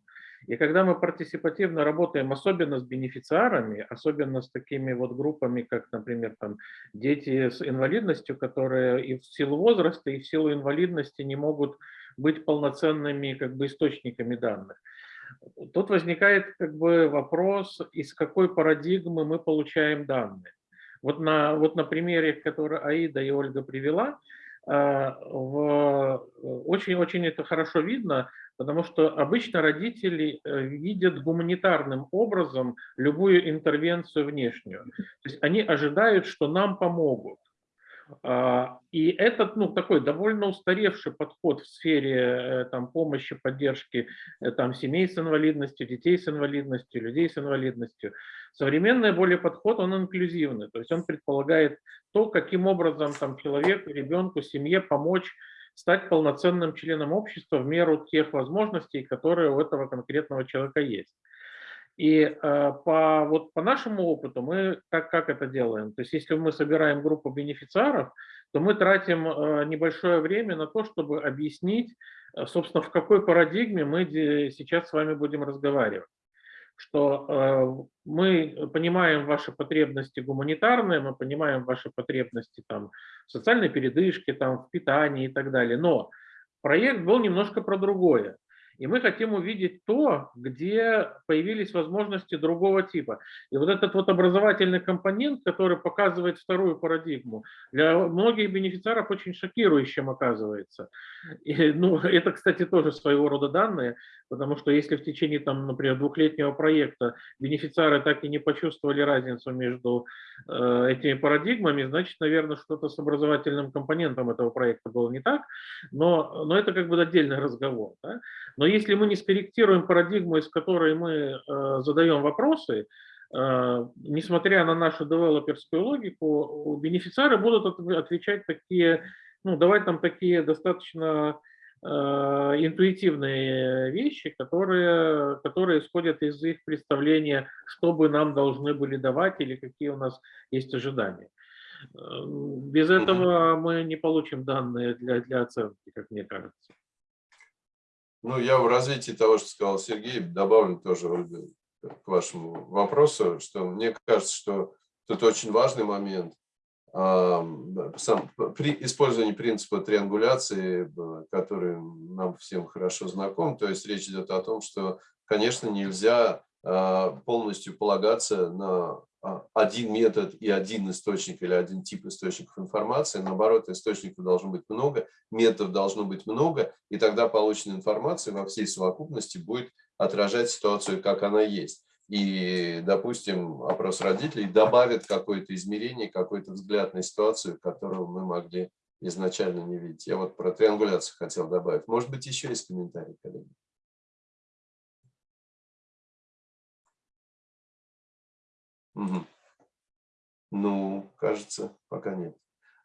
Speaker 3: И когда мы партисипативно работаем, особенно с бенефициарами, особенно с такими вот группами, как, например, там, дети с инвалидностью, которые и в силу возраста, и в силу инвалидности не могут быть полноценными как бы, источниками данных. Тут возникает как бы вопрос, из какой парадигмы мы получаем данные. Вот на, вот на примере, который Аида и Ольга привела, очень-очень э, это хорошо видно, потому что обычно родители э, видят гуманитарным образом любую интервенцию внешнюю. То есть они ожидают, что нам помогут. А, и этот ну, такой довольно устаревший подход в сфере э, там, помощи, поддержки там, семей с инвалидностью, детей с инвалидностью, людей с инвалидностью. Современный более подход, он инклюзивный, то есть он предполагает то, каким образом там, человеку, ребенку, семье помочь стать полноценным членом общества в меру тех возможностей, которые у этого конкретного человека есть. И э, по, вот по нашему опыту мы как, как это делаем? То есть если мы собираем группу бенефициаров, то мы тратим э, небольшое время на то, чтобы объяснить, э, собственно, в какой парадигме мы сейчас с вами будем разговаривать. Что мы понимаем ваши потребности гуманитарные, мы понимаем ваши потребности там, в социальной передышке, там, в питании и так далее. Но проект был немножко про другое. И мы хотим увидеть то, где появились возможности другого типа. И вот этот вот образовательный компонент, который показывает вторую парадигму, для многих бенефициаров очень шокирующим оказывается. И, ну, это, кстати, тоже своего рода данные, потому что если в течение, там, например, двухлетнего проекта бенефициары так и не почувствовали разницу между э, этими парадигмами, значит, наверное, что-то с образовательным компонентом этого проекта было не так, но, но это как бы отдельный разговор. Да? Но если мы не скорректируем парадигму, из которой мы э, задаем вопросы, э, несмотря на нашу девелоперскую логику, бенефициары будут отвечать такие, ну, давать нам такие достаточно э, интуитивные вещи, которые, которые исходят из их представления, что бы нам должны были давать или какие у нас есть ожидания. Без этого мы не получим данные для, для оценки, как мне кажется.
Speaker 1: Ну, я в развитии того, что сказал Сергей, добавлю тоже к вашему вопросу, что мне кажется, что тут очень важный момент. Сам, при использовании принципа триангуляции, который нам всем хорошо знаком, то есть речь идет о том, что, конечно, нельзя а, полностью полагаться на один метод и один источник или один тип источников информации. Наоборот, источников должно быть много, методов должно быть много, и тогда полученная информация во всей совокупности будет отражать ситуацию, как она есть. И, допустим, опрос родителей добавит какое-то измерение, какой-то взгляд на ситуацию, которого мы могли изначально не видите. Я вот про триангуляцию хотел добавить. Может быть, еще есть комментарии, коллеги? Угу. Ну, кажется, пока нет.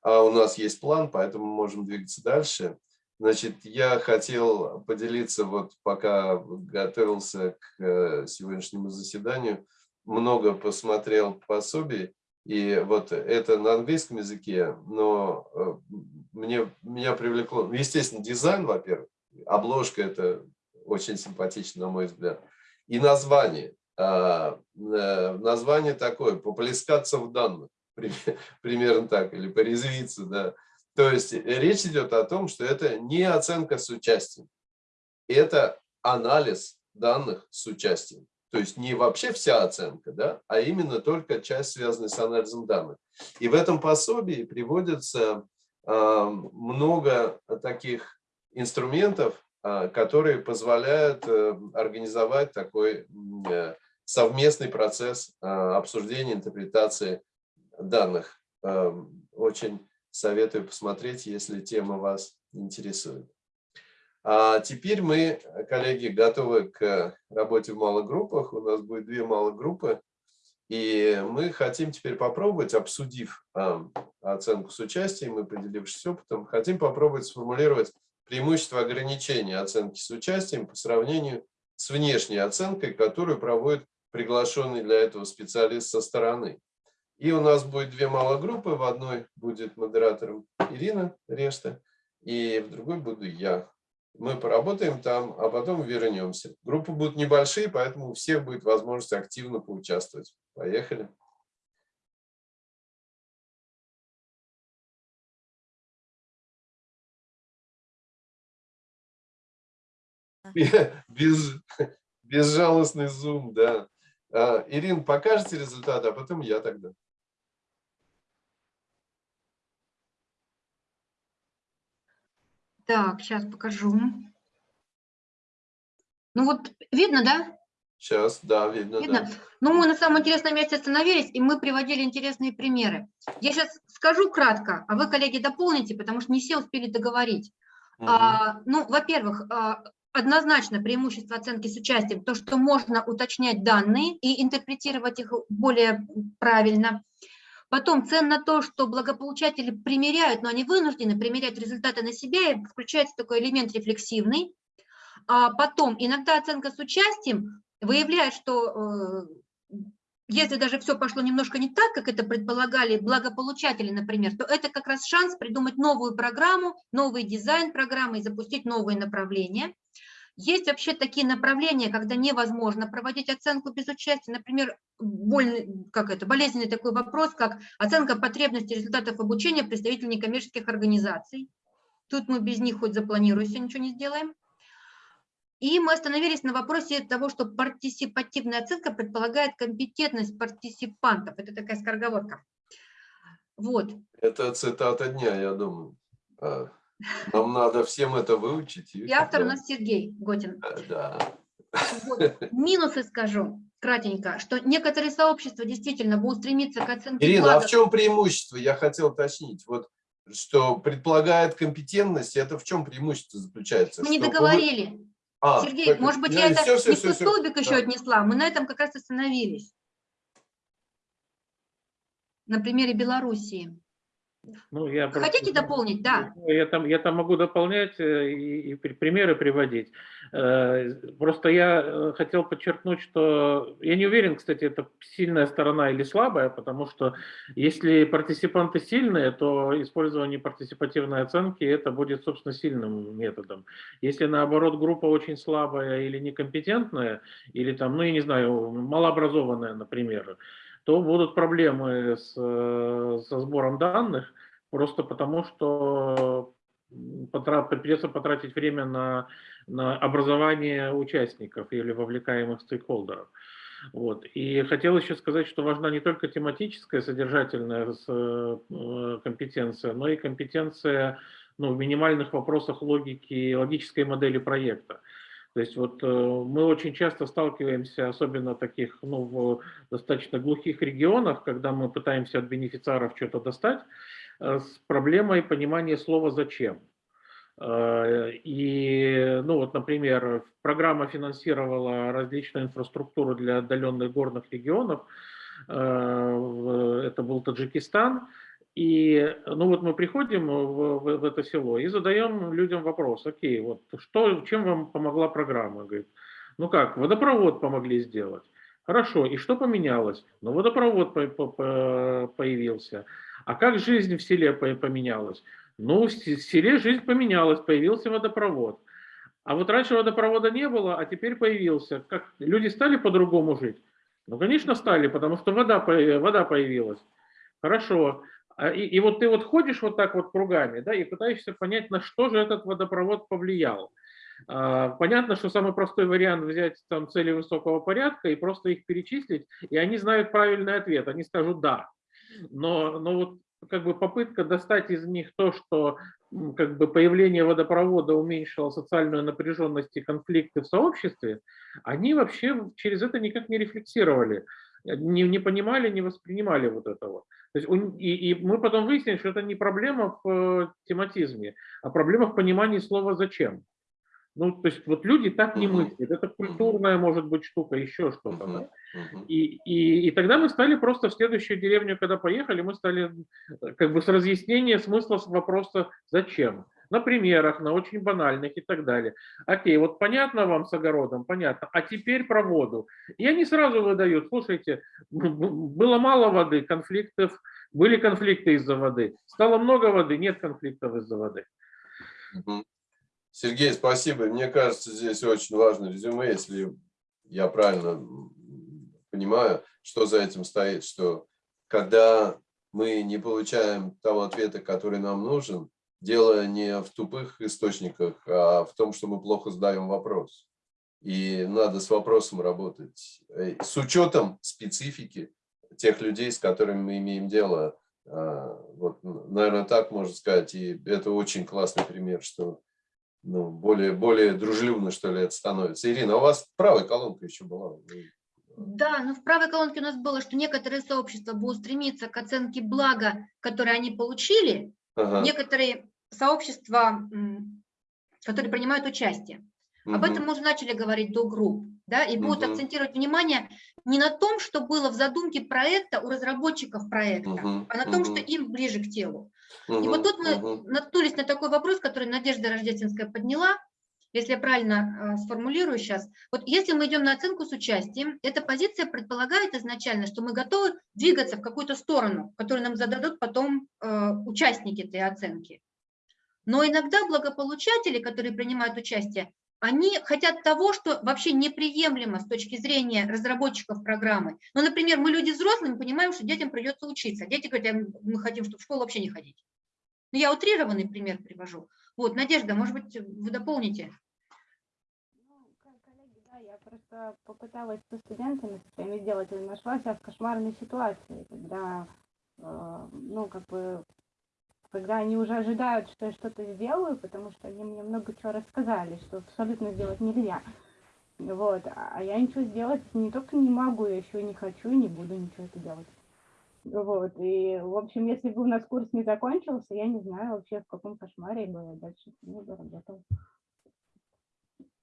Speaker 1: А у нас есть план, поэтому можем двигаться дальше. Значит, я хотел поделиться, вот пока готовился к э, сегодняшнему заседанию, много посмотрел пособий, и вот это на английском языке, но э, мне, меня привлекло, ну, естественно, дизайн, во-первых, обложка это очень симпатично, на мой взгляд, и название. А, э, название такое, поплескаться в данных, примерно так, или порезвиться, да. То есть речь идет о том, что это не оценка с участием, это анализ данных с участием. То есть не вообще вся оценка, да, а именно только часть, связанная с анализом данных. И в этом пособии приводится э, много таких инструментов, э, которые позволяют э, организовать такой э, совместный процесс э, обсуждения, интерпретации данных. Э, очень советую посмотреть, если тема вас интересует. А теперь мы, коллеги, готовы к работе в малых группах. У нас будет две малых группы. И мы хотим теперь попробовать, обсудив а, оценку с участием и поделившись опытом, хотим попробовать сформулировать преимущество ограничения оценки с участием по сравнению с внешней оценкой, которую проводит приглашенный для этого специалист со стороны. И у нас будет две малых группы. В одной будет модератором Ирина Решта, и в другой буду я. Мы поработаем там, а потом вернемся. Группы будут небольшие, поэтому у всех будет возможность активно поучаствовать. Поехали. Без, безжалостный зум, да. А, Ирин, покажете результаты, а потом я тогда.
Speaker 2: Так, сейчас покажу. Ну вот видно, да?
Speaker 1: Сейчас, да, видно.
Speaker 2: видно? Да. Ну, мы на самом интересном месте остановились, и мы приводили интересные примеры. Я сейчас скажу кратко, а вы, коллеги, дополните, потому что не все успели договорить. Угу. А, ну, во-первых, а, однозначно преимущество оценки с участием, то, что можно уточнять данные и интерпретировать их более правильно. Потом ценно то, что благополучатели примеряют, но они вынуждены примерять результаты на себя, и включается такой элемент рефлексивный. А потом иногда оценка с участием выявляет, что э, если даже все пошло немножко не так, как это предполагали благополучатели, например, то это как раз шанс придумать новую программу, новый дизайн программы и запустить новые направления. Есть вообще такие направления, когда невозможно проводить оценку без участия. Например, больный, как это, болезненный такой вопрос, как оценка потребностей результатов обучения представителей некоммерческих организаций. Тут мы без них хоть запланируем, все ничего не сделаем. И мы остановились на вопросе того, что партисипативная оценка предполагает компетентность партисипантов. Это такая скороговорка. Вот.
Speaker 1: Это цитата дня, я думаю. А, нам надо всем это выучить.
Speaker 2: И автор у нас Сергей Готин.
Speaker 1: Да.
Speaker 2: Вот. Минусы скажу кратенько, что некоторые сообщества действительно будут стремиться к оценке
Speaker 1: Ирина, вкладов. а в чем преимущество? Я хотел уточнить. Вот что предполагает компетентность, это в чем преимущество заключается?
Speaker 2: Мы не договорили. А, Сергей, так, может быть, я, я это все, все, не все, столбик все. еще да. отнесла. Мы на этом как раз остановились. На примере Белоруссии. Ну, я Хотите просто, дополнить? Да.
Speaker 3: Я там, я там могу дополнять э, и, и примеры приводить. Э, просто я э, хотел подчеркнуть, что я не уверен, кстати, это сильная сторона или слабая, потому что если партиципанты сильные, то использование партиципативной оценки это будет, собственно, сильным методом. Если наоборот группа очень слабая или некомпетентная, или там, ну, я не знаю, малообразованная, например, то будут проблемы с, э, со сбором данных, просто потому что потрат, придется потратить время на, на образование участников или вовлекаемых стейкхолдеров. Вот. И хотел еще сказать, что важна не только тематическая, содержательная э, компетенция, но и компетенция ну, в минимальных вопросах логики, логической модели проекта. То есть вот э, мы очень часто сталкиваемся, особенно таких, ну, в достаточно глухих регионах, когда мы пытаемся от бенефициаров что-то достать, э, с проблемой понимания слова «зачем». Э, и, ну вот, например, программа финансировала различную инфраструктуру для отдаленных горных регионов. Это был Таджикистан. И ну вот мы приходим в, в, в это село и задаем людям вопрос, окей, вот что, чем вам помогла программа? Говорит, ну как, водопровод помогли сделать. Хорошо, и что поменялось? Ну, водопровод по по появился. А как жизнь в селе поменялась? Ну, в селе жизнь поменялась, появился водопровод. А вот раньше водопровода не было, а теперь появился. Как люди стали по-другому жить? Ну, конечно, стали, потому что вода, вода появилась. Хорошо. А, и, и вот ты вот ходишь вот так вот кругами, да, и пытаешься понять, на что же этот водопровод повлиял. А, понятно, что самый простой вариант взять там цели высокого порядка и просто их перечислить, и они знают правильный ответ, они скажут «да». Но, но вот как бы попытка достать из них то, что как бы появление водопровода уменьшило социальную напряженность и конфликты в сообществе, они вообще через это никак не рефлексировали, не, не понимали, не воспринимали вот этого. То есть, и, и мы потом выяснили, что это не проблема в э, тематизме, а проблема в понимании слова «зачем». Ну, то есть вот люди так не мыслят, это культурная, может быть, штука, еще что-то. Да? И, и, и тогда мы стали просто в следующую деревню, когда поехали, мы стали э, как бы с разъяснения смысла вопроса «зачем?». На примерах, на очень банальных и так далее. Окей, вот понятно вам с огородом? Понятно. А теперь про воду. И они сразу выдают, слушайте, было мало воды, конфликтов, были конфликты из-за воды. Стало много воды, нет конфликтов из-за воды.
Speaker 1: Сергей, спасибо. Мне кажется, здесь очень важно резюме, если я правильно понимаю, что за этим стоит, что когда мы не получаем того ответа, который нам нужен, дело не в тупых источниках, а в том, что мы плохо задаем вопрос. И надо с вопросом работать. Э, с учетом специфики тех людей, с которыми мы имеем дело. А, вот, наверное, так можно сказать. И это очень классный пример, что ну, более, более дружелюбно, что ли, это становится. Ирина, а у вас правая колонка еще была?
Speaker 2: Да, но в правой колонке у нас было, что некоторые сообщества будут стремиться к оценке блага, которые они получили, ага. некоторые сообщества, которые принимают участие. Угу. Об этом мы уже начали говорить до групп, да, и будут угу. акцентировать внимание не на том, что было в задумке проекта у разработчиков проекта, угу. а на том, угу. что им ближе к телу. Угу. И вот тут мы угу. наткнулись на такой вопрос, который Надежда Рождественская подняла, если я правильно э, сформулирую сейчас. Вот если мы идем на оценку с участием, эта позиция предполагает изначально, что мы готовы двигаться в какую-то сторону, которую нам зададут потом э, участники этой оценки. Но иногда благополучатели, которые принимают участие, они хотят того, что вообще неприемлемо с точки зрения разработчиков программы. Ну, например, мы люди взрослые, мы понимаем, что детям придется учиться. Дети говорят, мы хотим, чтобы в школу вообще не ходить. Ну, я утрированный пример привожу. Вот, Надежда, может быть, вы дополните?
Speaker 6: Ну, коллеги, да, я просто попыталась со студентами своими сделать, и нашла себя в кошмарной ситуации, когда, э, ну, как бы когда они уже ожидают, что я что-то сделаю, потому что они мне много чего рассказали, что абсолютно сделать нельзя. Вот, а я ничего сделать не только не могу, я еще не хочу и не буду ничего это делать. Вот, и, в общем, если бы у нас курс не закончился, я не знаю вообще, в каком кошмаре я была дальше не бы.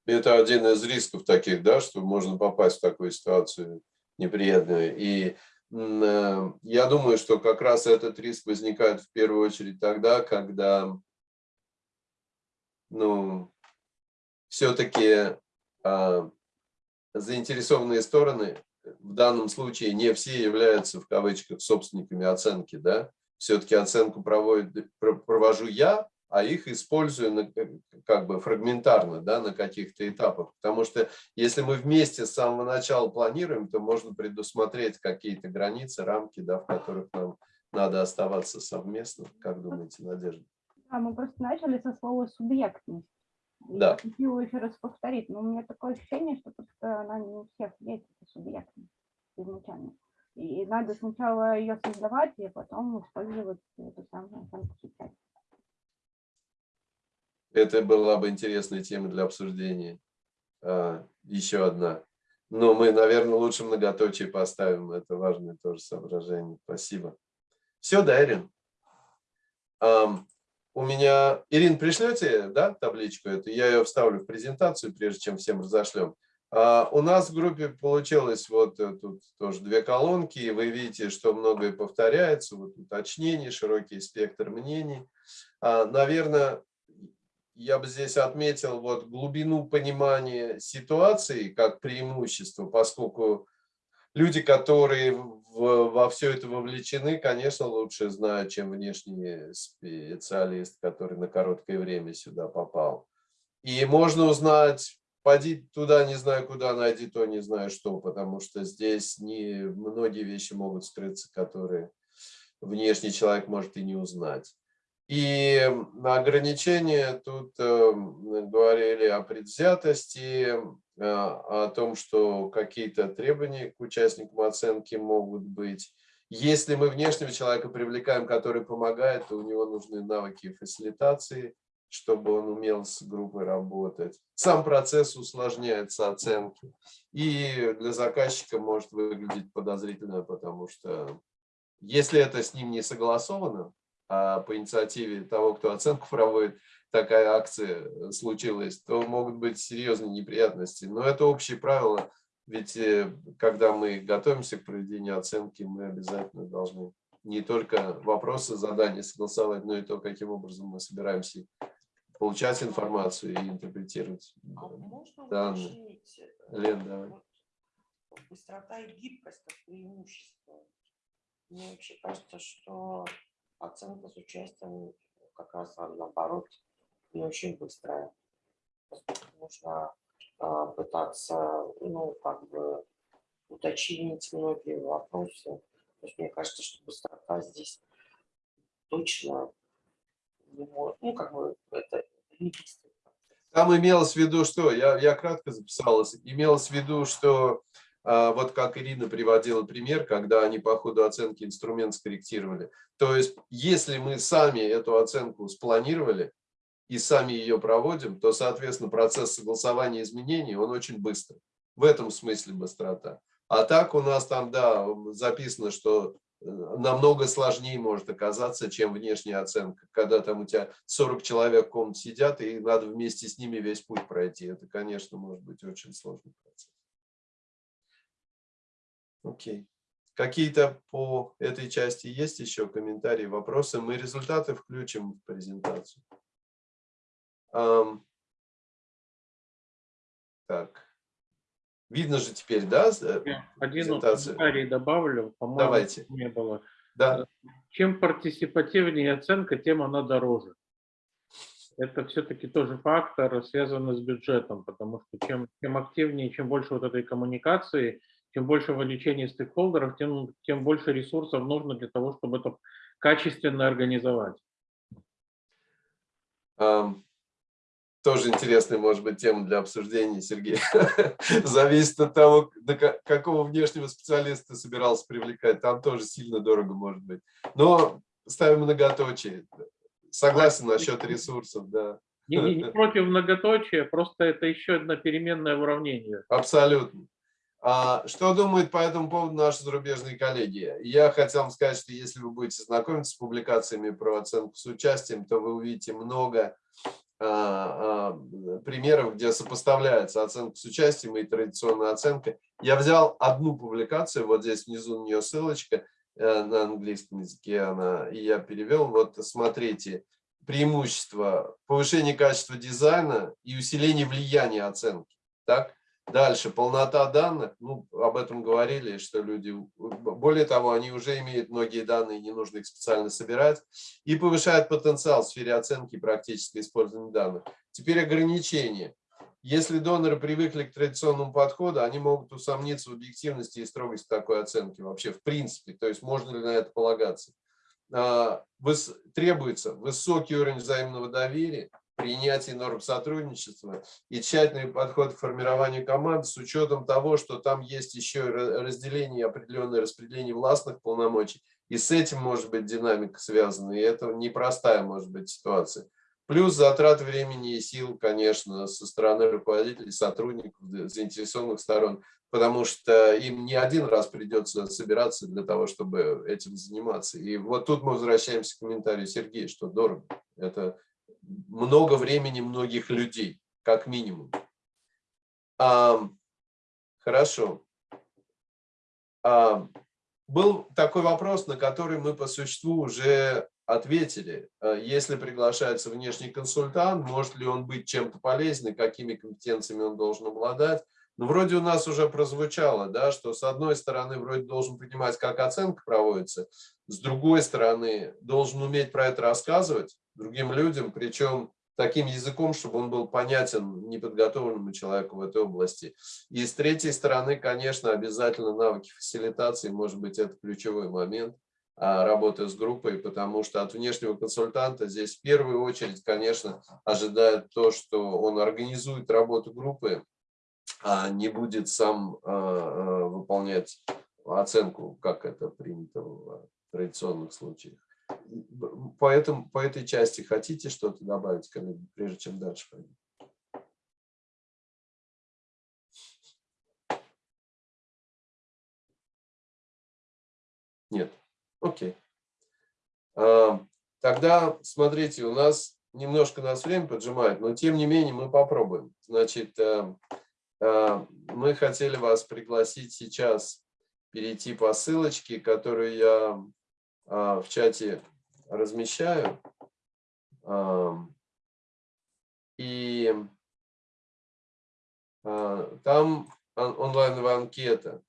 Speaker 1: Это один из рисков таких, да, что можно попасть в такую ситуацию неприятную. И я думаю, что как раз этот риск возникает в первую очередь тогда, когда ну, все-таки а, заинтересованные стороны, в данном случае не все являются в кавычках собственниками оценки, да, все-таки оценку проводит, провожу я, а их использую на, э, как бы фрагментарно да, на каких-то этапах. Потому что если мы вместе с самого начала планируем, то можно предусмотреть какие-то границы, рамки, да, в которых нам надо оставаться совместно. Как думаете, Надежда?
Speaker 6: Да, мы просто начали со слова «субъектность».
Speaker 1: Да.
Speaker 6: Я хочу еще раз повторить, но у меня такое ощущение, что просто она не у всех есть, эта субъектность изначально. И надо сначала ее создавать, и потом использовать эту самую сейчас.
Speaker 1: Это была бы интересная тема для обсуждения. а, еще одна. Но мы, наверное, лучше многоточие поставим. Это важное тоже соображение. Спасибо. Все, да, Ирин? Um, у меня... Ирин, пришлете да, табличку эту? Я ее вставлю в презентацию, прежде чем всем разошлем. Uh, у нас в группе получилось вот э, тут тоже две колонки. Вы видите, что многое повторяется. Вот уточнение, широкий спектр мнений. Uh, наверное, я бы здесь отметил вот глубину понимания ситуации как преимущество, поскольку люди, которые в, во все это вовлечены, конечно, лучше знают, чем внешний специалист, который на короткое время сюда попал. И можно узнать, поди туда, не знаю куда, найди то, не знаю что, потому что здесь не, многие вещи могут скрыться, которые внешний человек может и не узнать. И ограничения тут э, говорили о предвзятости, э, о том, что какие-то требования к участникам оценки могут быть. Если мы внешнего человека привлекаем, который помогает, то у него нужны навыки фасилитации, чтобы он умел с группой работать. Сам процесс усложняется оценки. И для заказчика может выглядеть подозрительно, потому что если это с ним не согласовано, по инициативе того, кто оценку проводит, такая акция случилась, то могут быть серьезные неприятности. Но это общее правило, ведь э, когда мы готовимся к проведению оценки, мы обязательно должны не только вопросы, задания согласовать, но и то, каким образом мы собираемся получать информацию и интерпретировать
Speaker 7: а можно
Speaker 1: данные.
Speaker 7: Уточнить,
Speaker 1: э, Лен, давай.
Speaker 7: Вот, быстрота и гибкость как преимущество. Мне вообще кажется, что оценка с участием как раз наоборот не очень быстрая. Нужно э, пытаться, ну, как бы уточнить многие вопросы. То есть мне кажется, что быстрота здесь точно может, ну, как бы это не быстрый
Speaker 1: Там имелось в виду, что, я, я кратко записалась, имелось в виду, что вот как Ирина приводила пример, когда они по ходу оценки инструмент скорректировали. То есть, если мы сами эту оценку спланировали и сами ее проводим, то, соответственно, процесс согласования изменений, он очень быстрый. В этом смысле быстрота. А так у нас там, да, записано, что э, намного сложнее может оказаться, чем внешняя оценка. Когда там у тебя 40 человек в комнате сидят, и надо вместе с ними весь путь пройти. Это, конечно, может быть очень сложный процесс. Окей. Какие-то по этой части есть еще комментарии, вопросы? Мы результаты включим в презентацию. Um, так. Видно же теперь, да,
Speaker 3: э, Один комментарий добавлю,
Speaker 1: по-моему,
Speaker 3: не было.
Speaker 1: Да.
Speaker 3: Чем партисипативнее оценка, тем она дороже. Это все-таки тоже фактор, связанный с бюджетом, потому что чем, чем активнее, чем больше вот этой коммуникации, чем больше вовлечения стейкхолдеров, тем, тем больше ресурсов нужно для того, чтобы это качественно организовать.
Speaker 1: Um, тоже интересная, может быть, тема для обсуждения, Сергей. Зависит от того, до какого внешнего специалиста собирался привлекать. Там тоже сильно дорого может быть. Но ставим многоточие. Согласен насчет ресурсов, да.
Speaker 3: Не, не, не против многоточия, просто это еще одна переменная в уравнении.
Speaker 1: Абсолютно. А, что думают по этому поводу наши зарубежные коллеги? Я хотел вам сказать, что если вы будете знакомиться с публикациями про оценку с участием, то вы увидите много а, а, примеров, где сопоставляется оценка с участием и традиционная оценка. Я взял одну публикацию, вот здесь внизу у нее ссылочка э, на английском языке, она, и я перевел. Вот смотрите, преимущество повышение качества дизайна и усиление влияния оценки. Так? Дальше, полнота данных, ну, об этом говорили, что люди, более того, они уже имеют многие данные, не нужно их специально собирать, и повышает потенциал в сфере оценки и практического использования данных. Теперь ограничения. Если доноры привыкли к традиционному подходу, они могут усомниться в объективности и строгости такой оценки вообще, в принципе, то есть можно ли на это полагаться. А, требуется высокий уровень взаимного доверия, принятии норм сотрудничества и тщательный подход к формированию команд с учетом того, что там есть еще разделение, определенное распределение властных полномочий. И с этим может быть динамика связана, и это непростая может быть ситуация. Плюс затрат времени и сил, конечно, со стороны руководителей, сотрудников, заинтересованных сторон, потому что им не один раз придется собираться для того, чтобы этим заниматься. И вот тут мы возвращаемся к комментарию Сергея, что дорого. Это много времени многих людей, как минимум. А, хорошо. А, был такой вопрос, на который мы по существу уже ответили. А, если приглашается внешний консультант, может ли он быть чем-то полезным, какими компетенциями он должен обладать. Ну, вроде у нас уже прозвучало, да, что с одной стороны вроде должен понимать, как оценка проводится, с другой стороны должен уметь про это рассказывать другим людям, причем таким языком, чтобы он был понятен неподготовленному человеку в этой области. И с третьей стороны, конечно, обязательно навыки фасилитации, может быть, это ключевой момент а, работы с группой, потому что от внешнего консультанта здесь в первую очередь, конечно, ожидает то, что он организует работу группы, а не будет сам а, а, выполнять оценку, как это принято в традиционных случаях. Поэтому, по этой части хотите что-то добавить, коллеги, прежде чем дальше пойдем? Нет. Окей. А, тогда, смотрите, у нас немножко нас время поджимает, но тем не менее мы попробуем. Значит, э, э, мы хотели вас пригласить сейчас перейти по ссылочке, которую я а, в чате размещаю. И а, там онлайновая анкета.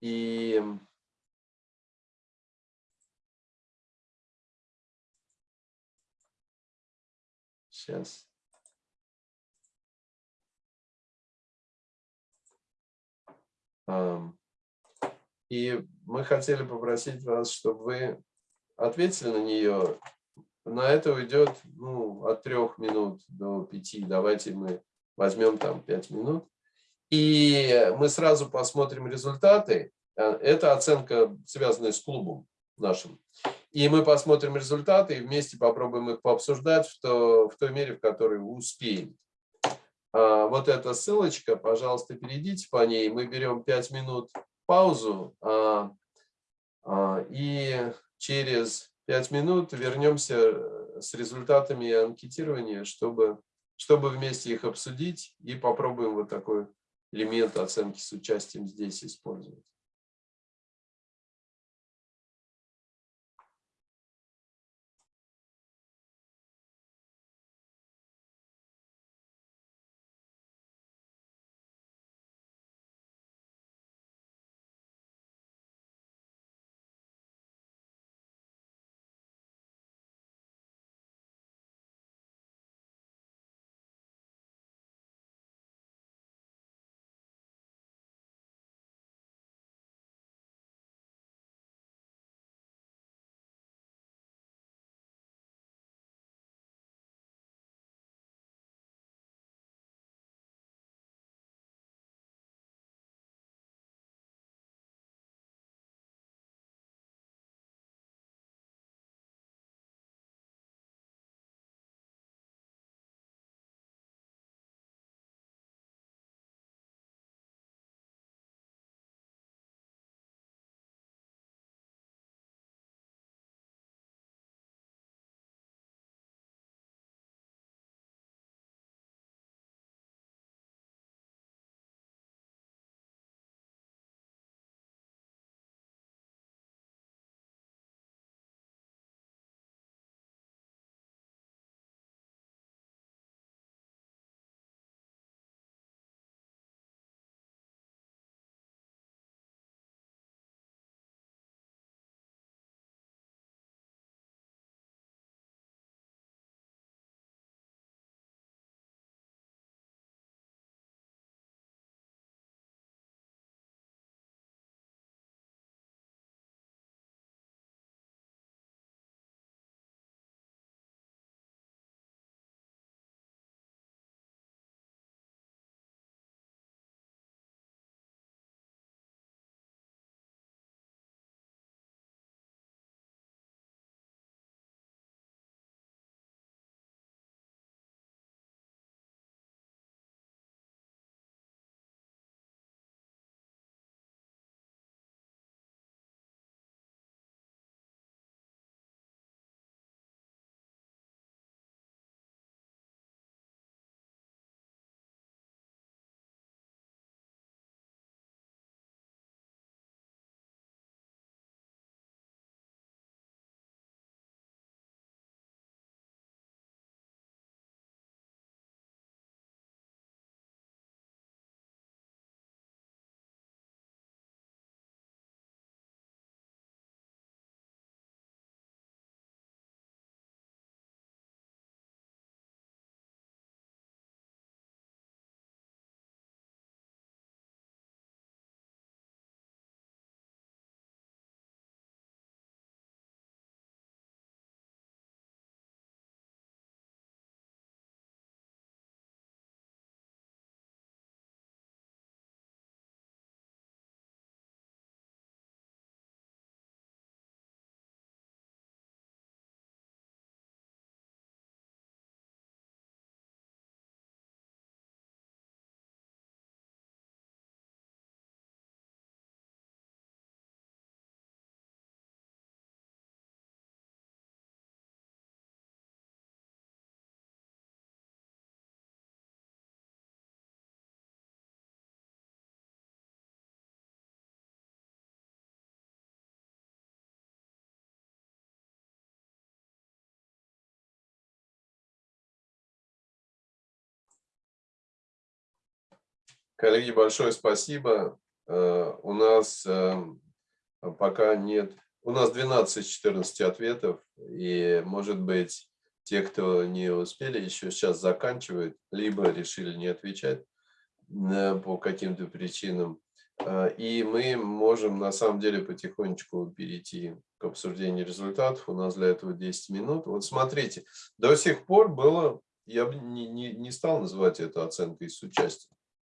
Speaker 1: И сейчас. И мы хотели попросить вас, чтобы вы ответили на нее. На это уйдет ну, от трех минут до пяти. Давайте мы возьмем там пять минут. И мы сразу посмотрим результаты. Э, это оценка, связанная с клубом нашим. И мы посмотрим результаты и вместе попробуем их пообсуждать в, то, в той мере, в которой успеем. А, вот эта ссылочка, пожалуйста, перейдите по ней. Мы берем 5 минут паузу а, а, и через пять минут вернемся э, с результатами анкетирования, чтобы, чтобы вместе их обсудить и попробуем вот такой элемент оценки с участием здесь использовать. Коллеги, большое спасибо. Э, у нас э, пока нет... У нас 12 14 ответов, и, может быть, те, кто не успели, еще сейчас заканчивают, либо решили не отвечать э, по каким-то причинам. И мы можем, на самом деле, потихонечку перейти к обсуждению результатов. У нас для этого 10 минут. Вот смотрите, до сих пор было... Я бы не, не, не стал называть это оценкой с участием.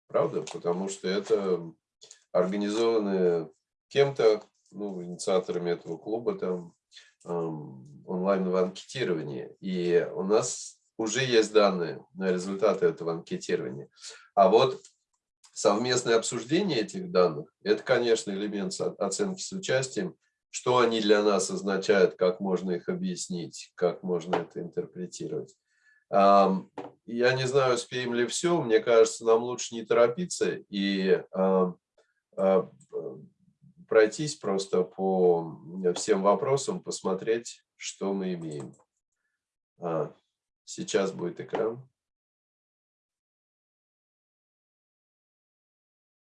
Speaker 1: Правда? Потому что это организованы кем-то, ну, инициаторами этого клуба, там, онлайнового анкетирования. И у нас уже есть данные на результаты этого анкетирования. А вот совместное обсуждение этих данных, это, конечно, элемент оценки с участием, что они для нас означают, как можно их объяснить, как можно это интерпретировать. Я не знаю, успеем ли все. Мне кажется, нам лучше не торопиться и а, пройтись просто по всем вопросам, посмотреть, что мы имеем. А, сейчас будет экран.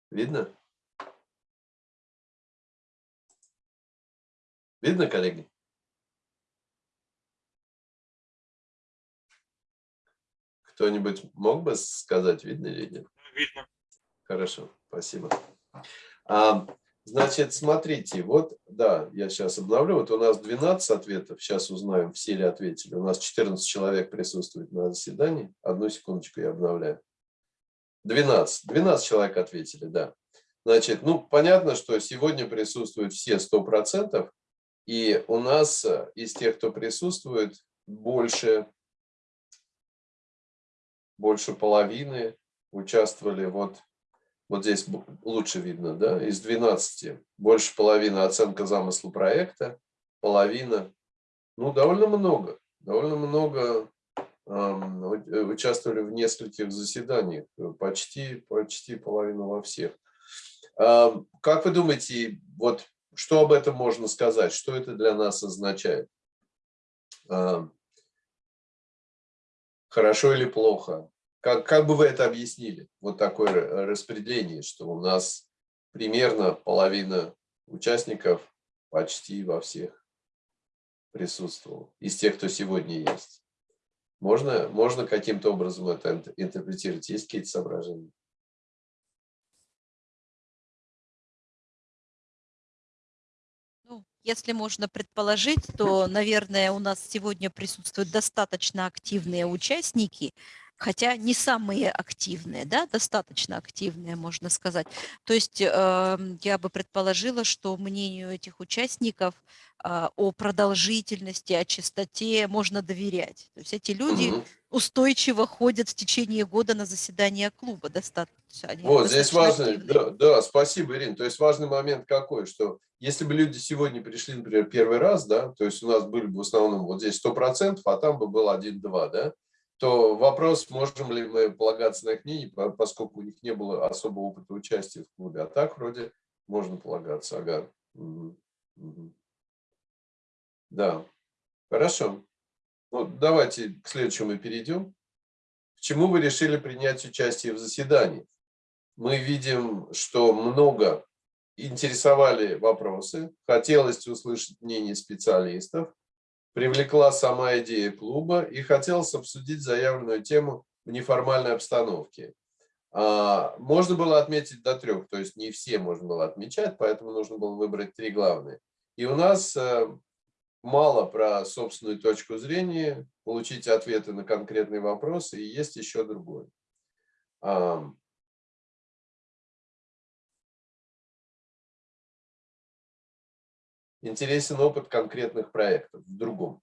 Speaker 1: Видно? Видно, коллеги? Кто-нибудь мог бы сказать, видно или нет?
Speaker 3: Видно.
Speaker 1: Хорошо, спасибо. А, значит, смотрите, вот, да, я сейчас обновлю. Вот у нас 12 ответов, сейчас узнаем, все ли ответили. У нас 14 человек присутствует на заседании. Одну секундочку я обновляю. 12, 12 человек ответили, да. Значит, ну, понятно, что сегодня присутствуют все 100%, и у нас э, из тех, кто присутствует, больше больше половины участвовали, вот, вот здесь лучше видно, да, из 12, больше половины оценка замысла проекта, половина, ну, довольно много, довольно много эм, участвовали в нескольких заседаниях, почти, почти половина во всех. Как вы думаете, вот что об этом можно сказать, что это для нас означает? Хорошо или плохо? Как, как бы вы это объяснили? Вот такое распределение, что у нас примерно половина участников почти во всех присутствовал, из тех, кто сегодня есть. Можно, можно каким-то образом это интерпретировать? Есть какие-то соображения?
Speaker 8: Если можно предположить, то, наверное, у нас сегодня присутствуют достаточно активные участники, хотя не самые активные, да, достаточно активные, можно сказать. То есть э, я бы предположила, что мнению этих участников э, о продолжительности, о частоте можно доверять. То есть эти люди угу. устойчиво ходят в течение года на заседания клуба достаточно.
Speaker 1: Они вот, здесь важно, да, да, спасибо, Ирина. То есть важный момент какой, что если бы люди сегодня пришли, например, первый раз, да, то есть у нас были бы в основном вот здесь 100%, а там бы был 1-2, да, то вопрос, можем ли мы полагаться на мнение, поскольку у них не было особого опыта участия в клубе. А так вроде можно полагаться. Ага. Да, хорошо. Ну, давайте к следующему перейдем. К чему вы решили принять участие в заседании? Мы видим, что много интересовали вопросы, хотелось услышать мнение специалистов привлекла сама идея клуба и хотелось обсудить заявленную тему в неформальной обстановке. А, можно было отметить до трех, то есть не все можно было отмечать, поэтому нужно было выбрать три главные. И у нас э, мало про собственную точку зрения, получить ответы на конкретные вопросы, и есть еще другое. Интересен опыт конкретных проектов в другом.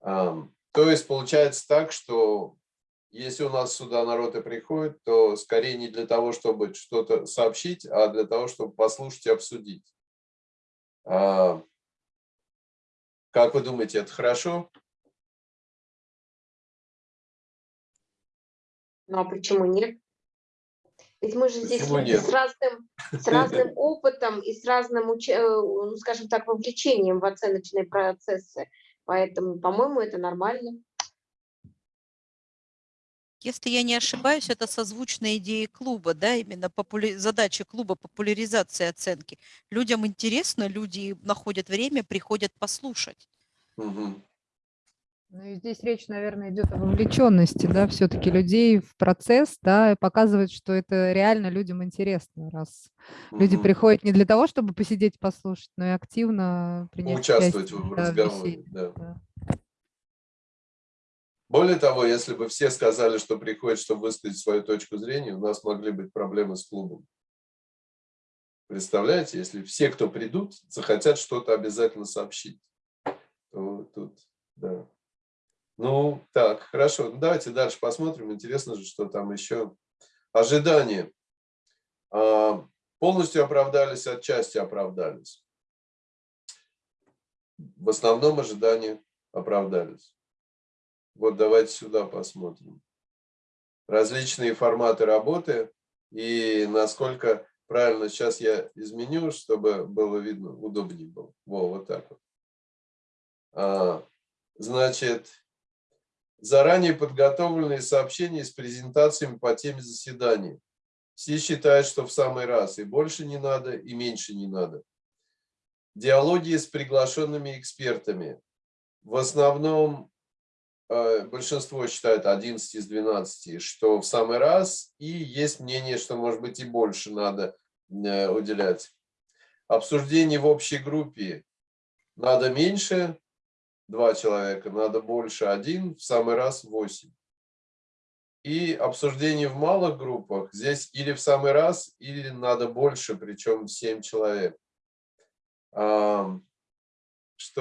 Speaker 1: То есть получается так, что если у нас сюда народ и приходит, то скорее не для того, чтобы что-то сообщить, а для того, чтобы послушать и обсудить. Как вы думаете, это хорошо?
Speaker 5: Ну а почему нет? Ведь мы же здесь с разным, с разным опытом и с разным, э, ну, скажем так, вовлечением в оценочные процессы. Поэтому, по-моему, это нормально.
Speaker 8: Если я не ошибаюсь, это созвучная идее клуба, да, именно популя... задача клуба популяризации оценки. Людям интересно, люди находят время, приходят послушать.
Speaker 1: Угу.
Speaker 9: Ну и здесь речь, наверное, идет о вовлеченности, да, все-таки людей в процесс, да, и показывает, что это реально людям интересно, раз люди приходят не для того, чтобы посидеть, послушать, но и активно принять
Speaker 1: Участвовать
Speaker 9: участие,
Speaker 1: в
Speaker 9: да,
Speaker 1: разговоре.
Speaker 9: беседе,
Speaker 1: Да.
Speaker 9: да.
Speaker 1: Более того, если бы все сказали, что приходят, чтобы высказать свою точку зрения, у нас могли быть проблемы с клубом. Представляете, если все, кто придут, захотят что-то обязательно сообщить, то тут, да. Ну, так, хорошо. Ну, давайте дальше посмотрим. Интересно же, что там еще. Ожидания. А, Полностью оправдались, отчасти оправдались. В основном ожидания оправдались. Вот давайте сюда посмотрим. Различные форматы работы и насколько правильно сейчас я изменю, чтобы было видно, удобнее было. Во, вот так вот. А, значит, заранее подготовленные сообщения с презентациями по теме заседания. Все считают, что в самый раз и больше не надо, и меньше не надо. Диалоги с приглашенными экспертами. В основном э, большинство считает 11 из 12, что в самый раз, и есть мнение, что, может быть, и больше надо э, уделять. Обсуждение в общей группе надо меньше, два человека, надо больше, один, в самый раз 8. И обсуждение в малых группах, здесь или в самый раз, или надо больше, причем 7 человек. Что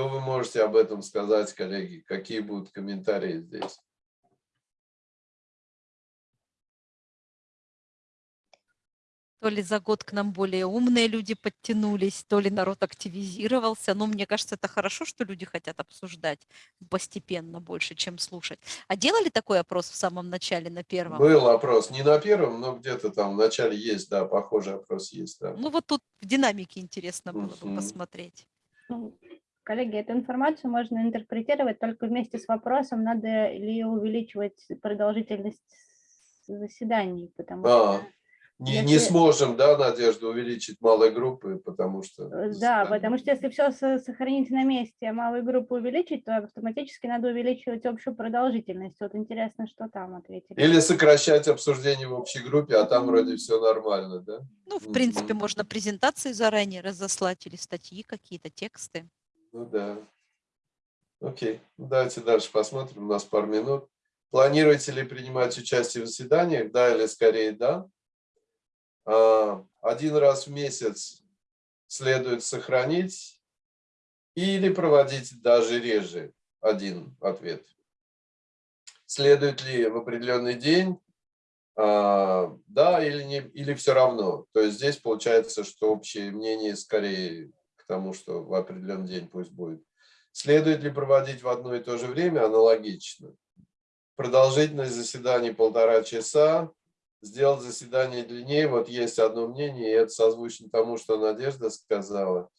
Speaker 1: вы можете об этом сказать, коллеги? Какие будут комментарии здесь?
Speaker 8: То ли за год к нам более умные люди подтянулись, то ли народ активизировался. Но мне кажется, это хорошо, что люди хотят обсуждать постепенно больше, чем слушать. А делали такой опрос в самом начале, на первом?
Speaker 1: Был опрос, не на первом, но где-то там в начале есть, да, похожий опрос есть. Да.
Speaker 8: Ну вот тут в динамике интересно было бы посмотреть.
Speaker 6: Ну, Коллеги, эту информацию можно интерпретировать только вместе с вопросом, надо ли увеличивать продолжительность заседаний, потому
Speaker 1: А,
Speaker 6: что...
Speaker 1: Не, не
Speaker 6: Если-
Speaker 1: сможем, да, Надежда, увеличить малые группы, потому что...
Speaker 6: Э, Да, потому что если все сохранить на месте, а малую группу увеличить, то автоматически надо увеличивать общую продолжительность. Вот интересно, что там ответили.
Speaker 1: Или сокращать обсуждение в общей группе, а там вроде все нормально, да?
Speaker 8: Ну, в принципе, можно презентации заранее разослать или статьи какие-то, тексты.
Speaker 1: Ну да. Окей, давайте дальше посмотрим, у нас пару минут. Планируете ли принимать участие в заседаниях? Да или скорее да. А, Один раз в месяц следует сохранить или проводить даже реже. Один ответ. Следует ли в определенный день? А, Да или, не, или все равно. То есть здесь получается, что общее мнение скорее к тому, что в определенный день пусть будет. Следует ли проводить в одно и то же время? Аналогично. Продолжительность заседаний полтора часа. Сделать заседание длиннее. Вот есть одно мнение, и это созвучно тому, что Надежда сказала.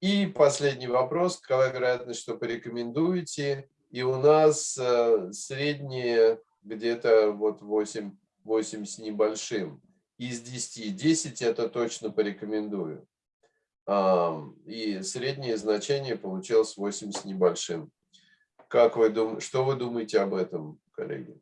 Speaker 1: И последний вопрос. Какова вероятность, что порекомендуете? И у нас э, среднее где-то вот 8, 8 с небольшим. Из 10. 10 это точно порекомендую. И среднее значение получилось 8 с небольшим. Как вы думаете, что вы думаете об этом, коллеги?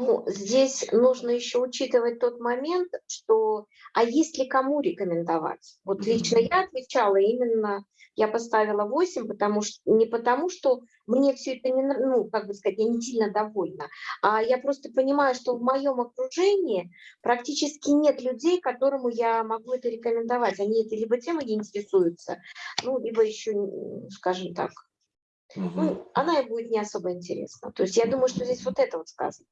Speaker 5: Ну, здесь нужно еще учитывать тот момент, что, а есть ли кому рекомендовать? Вот лично я отвечала именно, я поставила 8, потому что, не потому, что мне все это не, ну, как бы сказать, я не сильно довольна, а я просто понимаю, что в моем окружении практически нет людей, которому я могу это рекомендовать. Они этой либо темой не интересуются, ну, либо еще, скажем так,
Speaker 1: Мгм.
Speaker 5: ну, она и будет не особо интересна. То есть я думаю, что здесь вот это вот сказано,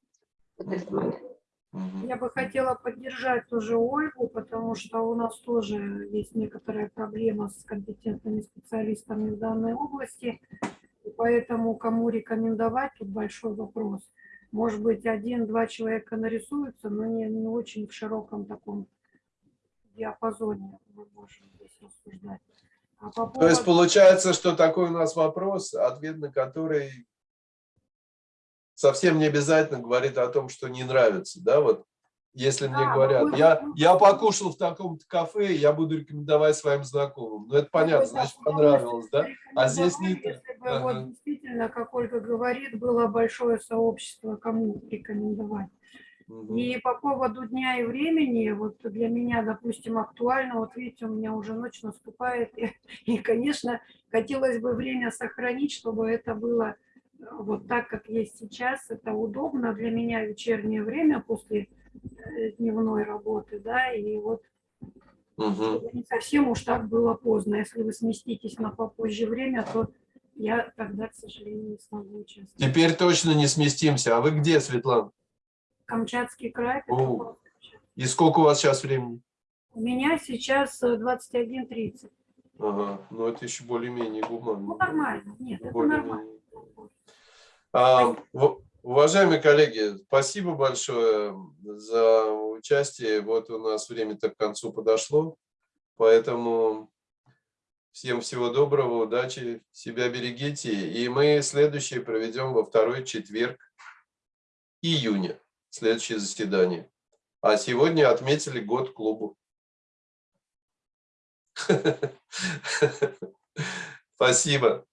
Speaker 10: Я бы хотела поддержать тоже Ольгу, потому что у нас тоже есть некоторая проблема с компетентными специалистами в данной области. И поэтому кому рекомендовать, тут большой вопрос. Может быть, один-два человека нарисуются, но не, не очень в широком таком диапазоне мы можем здесь рассуждать. А по
Speaker 1: То есть
Speaker 10: поводу-
Speaker 1: получается, что такой у нас вопрос, ответ на который совсем не обязательно говорит о том, что не нравится, да, вот если мне
Speaker 10: Да,
Speaker 1: говорят, я,
Speaker 10: мы-
Speaker 1: я покушал в таком-то кафе, я буду рекомендовать своим знакомым. Ну, это понятно,
Speaker 10: Какой-то
Speaker 1: значит, понравилось, да? А здесь не так. Ага.
Speaker 10: вот действительно, как Ольга говорит, было большое сообщество, кому рекомендовать.
Speaker 1: Мгм.
Speaker 10: И по поводу дня и времени, вот для меня, допустим, актуально, вот видите, у меня уже ночь наступает, и, и, конечно, хотелось бы время сохранить, чтобы это было вот так, как есть сейчас, это удобно для меня вечернее время после э, дневной работы, да, и вот чтобы не совсем уж так было поздно. Если вы сместитесь на попозже время, то я тогда, к сожалению, не смогу участвовать.
Speaker 1: Теперь точно не сместимся. А вы где, Светлана?
Speaker 10: Камчатский край.
Speaker 1: О. И сколько у вас сейчас времени?
Speaker 10: У меня сейчас э, 21.30.
Speaker 1: Ага, ну это еще более-менее гуманно.
Speaker 10: Ну, нормально. Нет, это
Speaker 1: Более-менее.
Speaker 10: нормально.
Speaker 1: А, уважаемые коллеги, спасибо большое за участие. Вот у нас время-то к концу подошло, поэтому всем всего доброго, удачи, себя берегите. И мы следующее проведем во второй четверг июня, следующее заседание. А сегодня отметили год клубу. Спасибо.